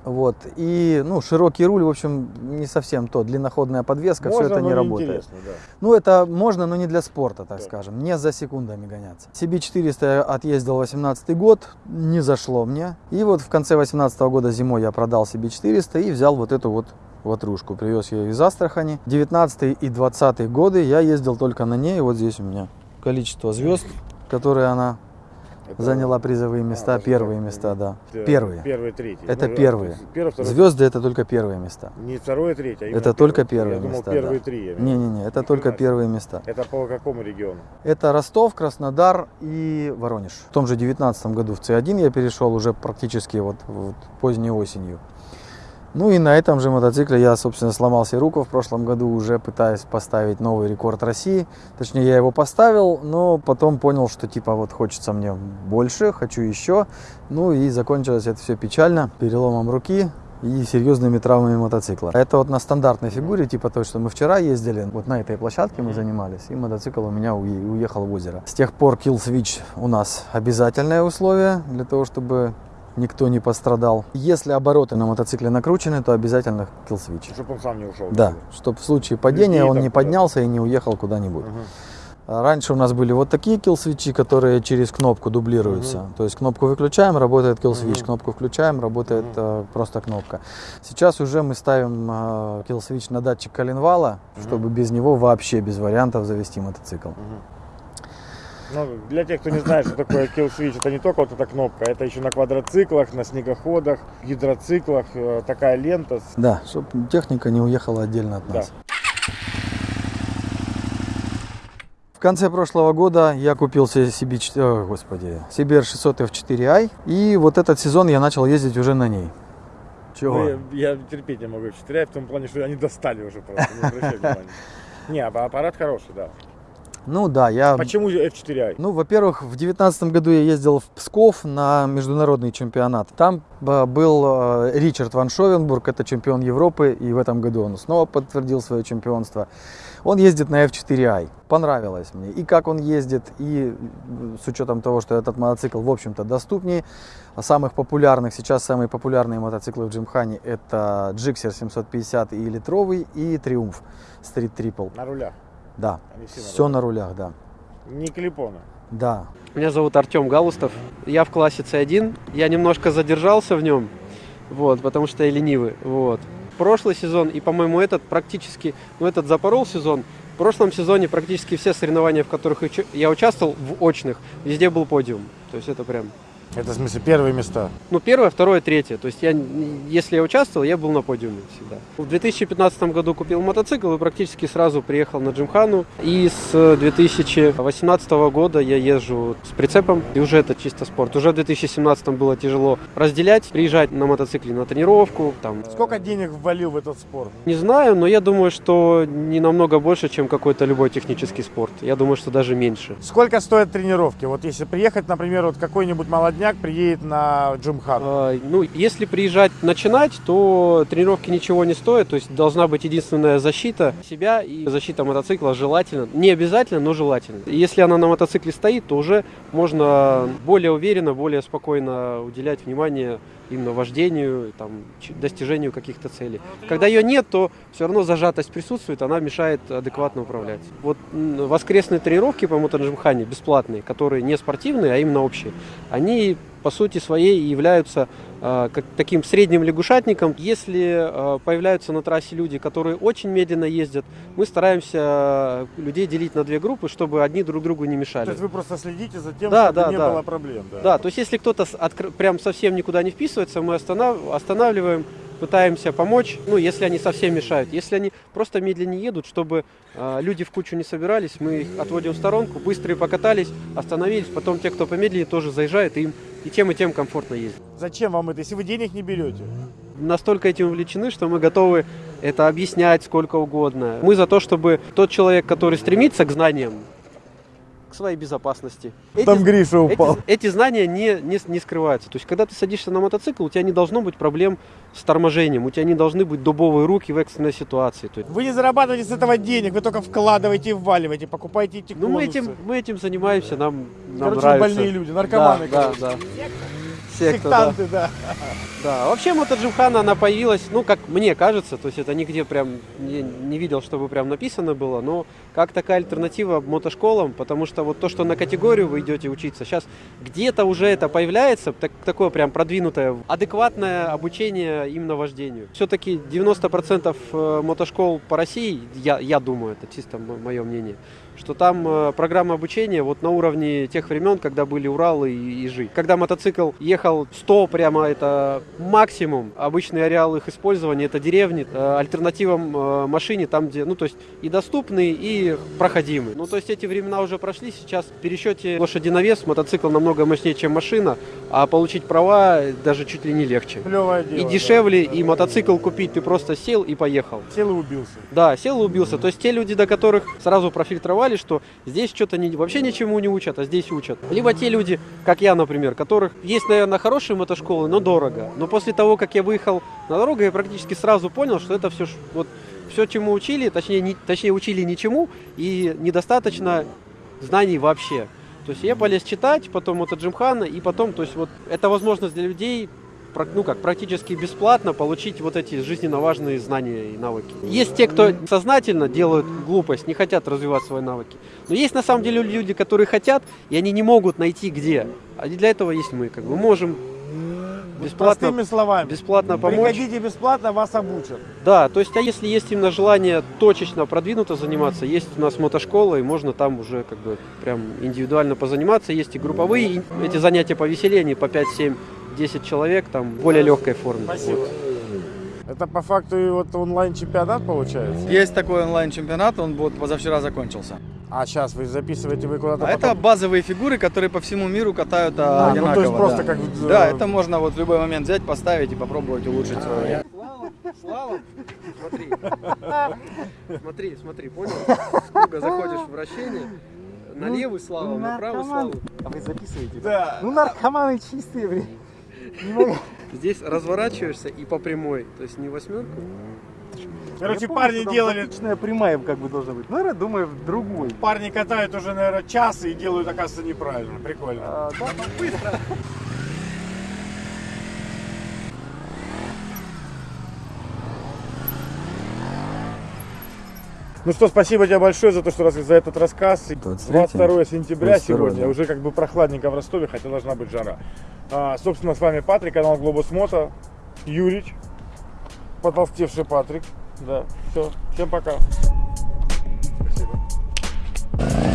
Вот. И, ну, широкий руль, в общем, не совсем то. Длинноходная подвеска, все Можно, это но не работает. да. Ну, это можно, но не для спорта, так Да. скажем. Не за секундами гоняться. CB400 я отъездил 18 год, не зашло мне. И вот в конце 18 года зимой я продал CB400 и взял вот эту вот ватрушку. Привез ее из Астрахани. 19 и 20 годы я ездил только на ней. Вот здесь у меня количество звезд, которые она Это- заняла призовые места. даже первые места, да. Первые. Первые, третьи. Это Ну, первые. то есть Первый, второй, Звезды это только первые места. Не второе, третье, а Это только первые Я думал, места. первые да. три. Не-не-не, это Ни только первые места. Это по какому региону? Это Ростов, Краснодар и Воронеж. В том же 2019 году в С1 я перешел уже практически вот, вот поздней осенью. Ну и на этом же мотоцикле я, собственно, сломал себе руку в прошлом году, уже пытаясь поставить новый рекорд России. Точнее, я его поставил, но потом понял, что типа вот хочется мне больше, хочу еще. Ну и закончилось это все печально, переломом руки и серьезными травмами мотоцикла. Это вот на стандартной фигуре, типа той, что мы вчера ездили, вот на этой площадке мы занимались, и мотоцикл у меня уе- уехал в озеро. С тех пор kill switch у нас обязательное условие для того, чтобы никто не пострадал. Если обороты на мотоцикле накручены, то обязательно switch. Чтобы он сам не ушел. Да, чтобы в случае падения Людей он не поднялся и не уехал куда-нибудь. А Раньше у нас были вот такие kill-свитчи, которые через кнопку дублируются. Мгм. То есть кнопку выключаем, работает kill-switch, Мгм. кнопку включаем, работает Мгм. э, просто кнопка. Сейчас уже мы ставим э, на датчик коленвала, Мгм. чтобы без него вообще без вариантов завести мотоцикл. Мгм. Ну, для тех, кто не знает, что такое kill switch, это не только вот эта кнопка, это еще на квадроциклах, на снегоходах, гидроциклах, э, такая лента. Да, чтобы техника не уехала отдельно от Да. нас. конце прошлого года я купил себе о, господи, CBR 600 F4i, и вот этот сезон я начал ездить уже на ней. Чего? Ну, я, я терпеть не могу F4i в том плане, что они достали уже просто, не обращай [LAUGHS] внимания. Не, аппарат хороший, да. Ну да, я... Почему же F4i? Ну, во-первых, в девятнадцатом году я ездил в Псков на международный чемпионат. Там э, был э, Ричард Ван Шовенбург, это чемпион Европы, и в этом году он снова подтвердил свое чемпионство. Он ездит на F4i. Понравилось мне. И как он ездит, и с учетом того, что этот мотоцикл, в общем-то, доступнее. Самых популярных, сейчас самые популярные мотоциклы в Джимхане это Gixxer 750 и литровый, и Триумф Street Triple. На рулях. Да, Они все на все на рулях, да. Не клипона. Да, Меня зовут Артем Галустов. Я в классе C1. Я немножко задержался в нем, вот, потому что я ленивый. Вот. Прошлый сезон и, по-моему, этот практически, ну, этот запорол сезон. В прошлом сезоне практически все соревнования, в которых я участвовал, в очных, везде был подиум. То есть это прям, Это, в смысле, первые места. ну, первое, второе, третье. То есть я, если я участвовал, я был на подиуме всегда. В 2015 году купил мотоцикл и практически сразу приехал на Джимхану. И с 2018 года я езжу с прицепом, и уже это чисто спорт. Уже в 2017 было тяжело разделять, приезжать на мотоцикле на тренировку, там, Сколько денег ввалил в этот спорт? не знаю, но я думаю, что не намного больше, чем какой-то любой технический спорт. Я думаю, что даже меньше. Сколько стоят тренировки? Вот если приехать, например, вот какой-нибудь молодняк приедет на Джимхан. А, Ну, если приезжать начинать, то тренировки ничего не стоят. То есть должна быть единственная защита себя и защита мотоцикла желательно. Не обязательно, но желательно. Если она на мотоцикле стоит, то уже можно более уверенно, более спокойно уделять внимание именно вождению, там, достижению каких-то целей. Когда ее нет, то все равно зажатость присутствует, она мешает адекватно управлять. Вот воскресные тренировки по мотоджимхане бесплатные, которые не спортивные, а именно общие, они по сути своей являются как таким средним лягушатником. Если э, появляются на трассе люди, которые очень медленно ездят, мы стараемся э, людей делить на две группы, чтобы одни друг другу не То мешали. есть вы просто следите за тем, Да, чтобы да, не да. было проблем. Да. Да, то есть если кто-то откр- прям совсем никуда не вписывается, мы останав- останавливаем, пытаемся помочь, ну, если они совсем мешают. Если они просто медленнее едут, чтобы э, люди в кучу не собирались, мы их отводим в сторонку, быстрые покатались, остановились, потом те, кто помедленнее, тоже заезжают, и им и тем, и тем комфортно ездить. Зачем вам это, если вы денег не берете? Настолько этим увлечены, что мы готовы это объяснять сколько угодно. Мы за то, чтобы тот человек, который стремится к знаниям, к своей безопасности, эти Там Гриша эти, упал. эти знания не, не, не скрываются. То есть, когда ты садишься на мотоцикл, у тебя не должно быть проблем с торможением, у тебя не должны быть дубовые руки в экстренной ситуации. То есть, Вы не зарабатываете с этого денег, вы только вкладываете и вваливаете, покупаете эти ну, мы этим, мы этим занимаемся, нам, нам Короче, нравится. больные люди, наркоманы. Да, да, да. Секта, да. Сектанты, да. Да, вообще мотоджимхана, она появилась, ну, как мне кажется, то есть это нигде прям не, не видел, чтобы прям написано было, но как такая альтернатива мотошколам, потому что вот то, что на категорию вы идете учиться, сейчас где-то уже это появляется, так- такое прям продвинутое, адекватное обучение именно вождению. Все-таки 90% э, мотошкол по России, я, я думаю, это чисто мое мнение, что там э, программа обучения вот на уровне тех времен, когда были Уралы и Ижи. Когда мотоцикл ехал 100 прямо, это максимум. Обычный ареал их использования это деревни. Э, альтернативам э, машине там, где, ну то есть и доступный, и проходимый. Ну то есть эти времена уже прошли. Сейчас в пересчете лошади на вес мотоцикл намного мощнее, чем машина, а получить права даже чуть ли не легче. Клевое дело. И да. дешевле, и мотоцикл купить ты просто сел и поехал. Сел и убился. Да, сел и убился. То есть те люди, до которых сразу профильтровали, что здесь что-то не, вообще ничему не учат, а здесь учат. Либо те люди, как я, например, которых есть, наверное, хорошие мотошколы, но дорого. Но после того, как я выехал на дорогу, я практически сразу понял, что это все вот все, чему учили, точнее, не, точнее учили ничему и недостаточно знаний вообще. То есть я полез читать, потом это Джимхана, и потом, то есть вот это возможность для людей ну как, практически бесплатно получить вот эти жизненно важные знания и навыки. Есть те, кто сознательно делают глупость, не хотят развивать свои навыки. Но есть на самом деле люди, которые хотят, и они не могут найти где. А для этого есть мы, как бы можем бесплатно, Простыми словами. бесплатно помочь. Приходите бесплатно, вас обучат. Да, то есть, а если есть именно желание точечно, продвинуто заниматься, есть у нас мотошкола, и можно там уже как бы прям индивидуально позаниматься. Есть и групповые, эти занятия повеселее, они по 5, 7, 10 человек, там в более легкой форме. Спасибо. Вот. Это по факту и вот онлайн-чемпионат получается? Есть такой онлайн-чемпионат, он вот позавчера закончился. А сейчас вы записываете, вы куда-то А это потом- базовые фигуры, которые по всему миру катают А, а, ну, то одинаково. есть просто да. как Да, это можно вот в любой момент взять, поставить и попробовать улучшить свое. Слалом, слалом, смотри. Смотри, смотри, понял? С круга заходишь в вращение, на левый слалом, на правый слалом. А вы записываете? Да. Ну наркоманы чистые, блин. Не могу. Здесь разворачиваешься и по прямой, то есть не восьмерку. Короче, парни делали, Отличная прямая как бы должна быть. Наверное, думаю, в другой. парни катают уже, наверное, час и делают, оказывается, неправильно. Прикольно. А, да, ну, быстро. Ну что, спасибо тебе большое за то, что раз, за этот рассказ. 23, 22 сентября 22, сегодня, да. уже как бы прохладненько в Ростове, хотя должна быть жара. А, собственно, с вами Патрик, канал Глобус Мото, Юрич, потолстевший Патрик. Да, все, всем пока. Спасибо.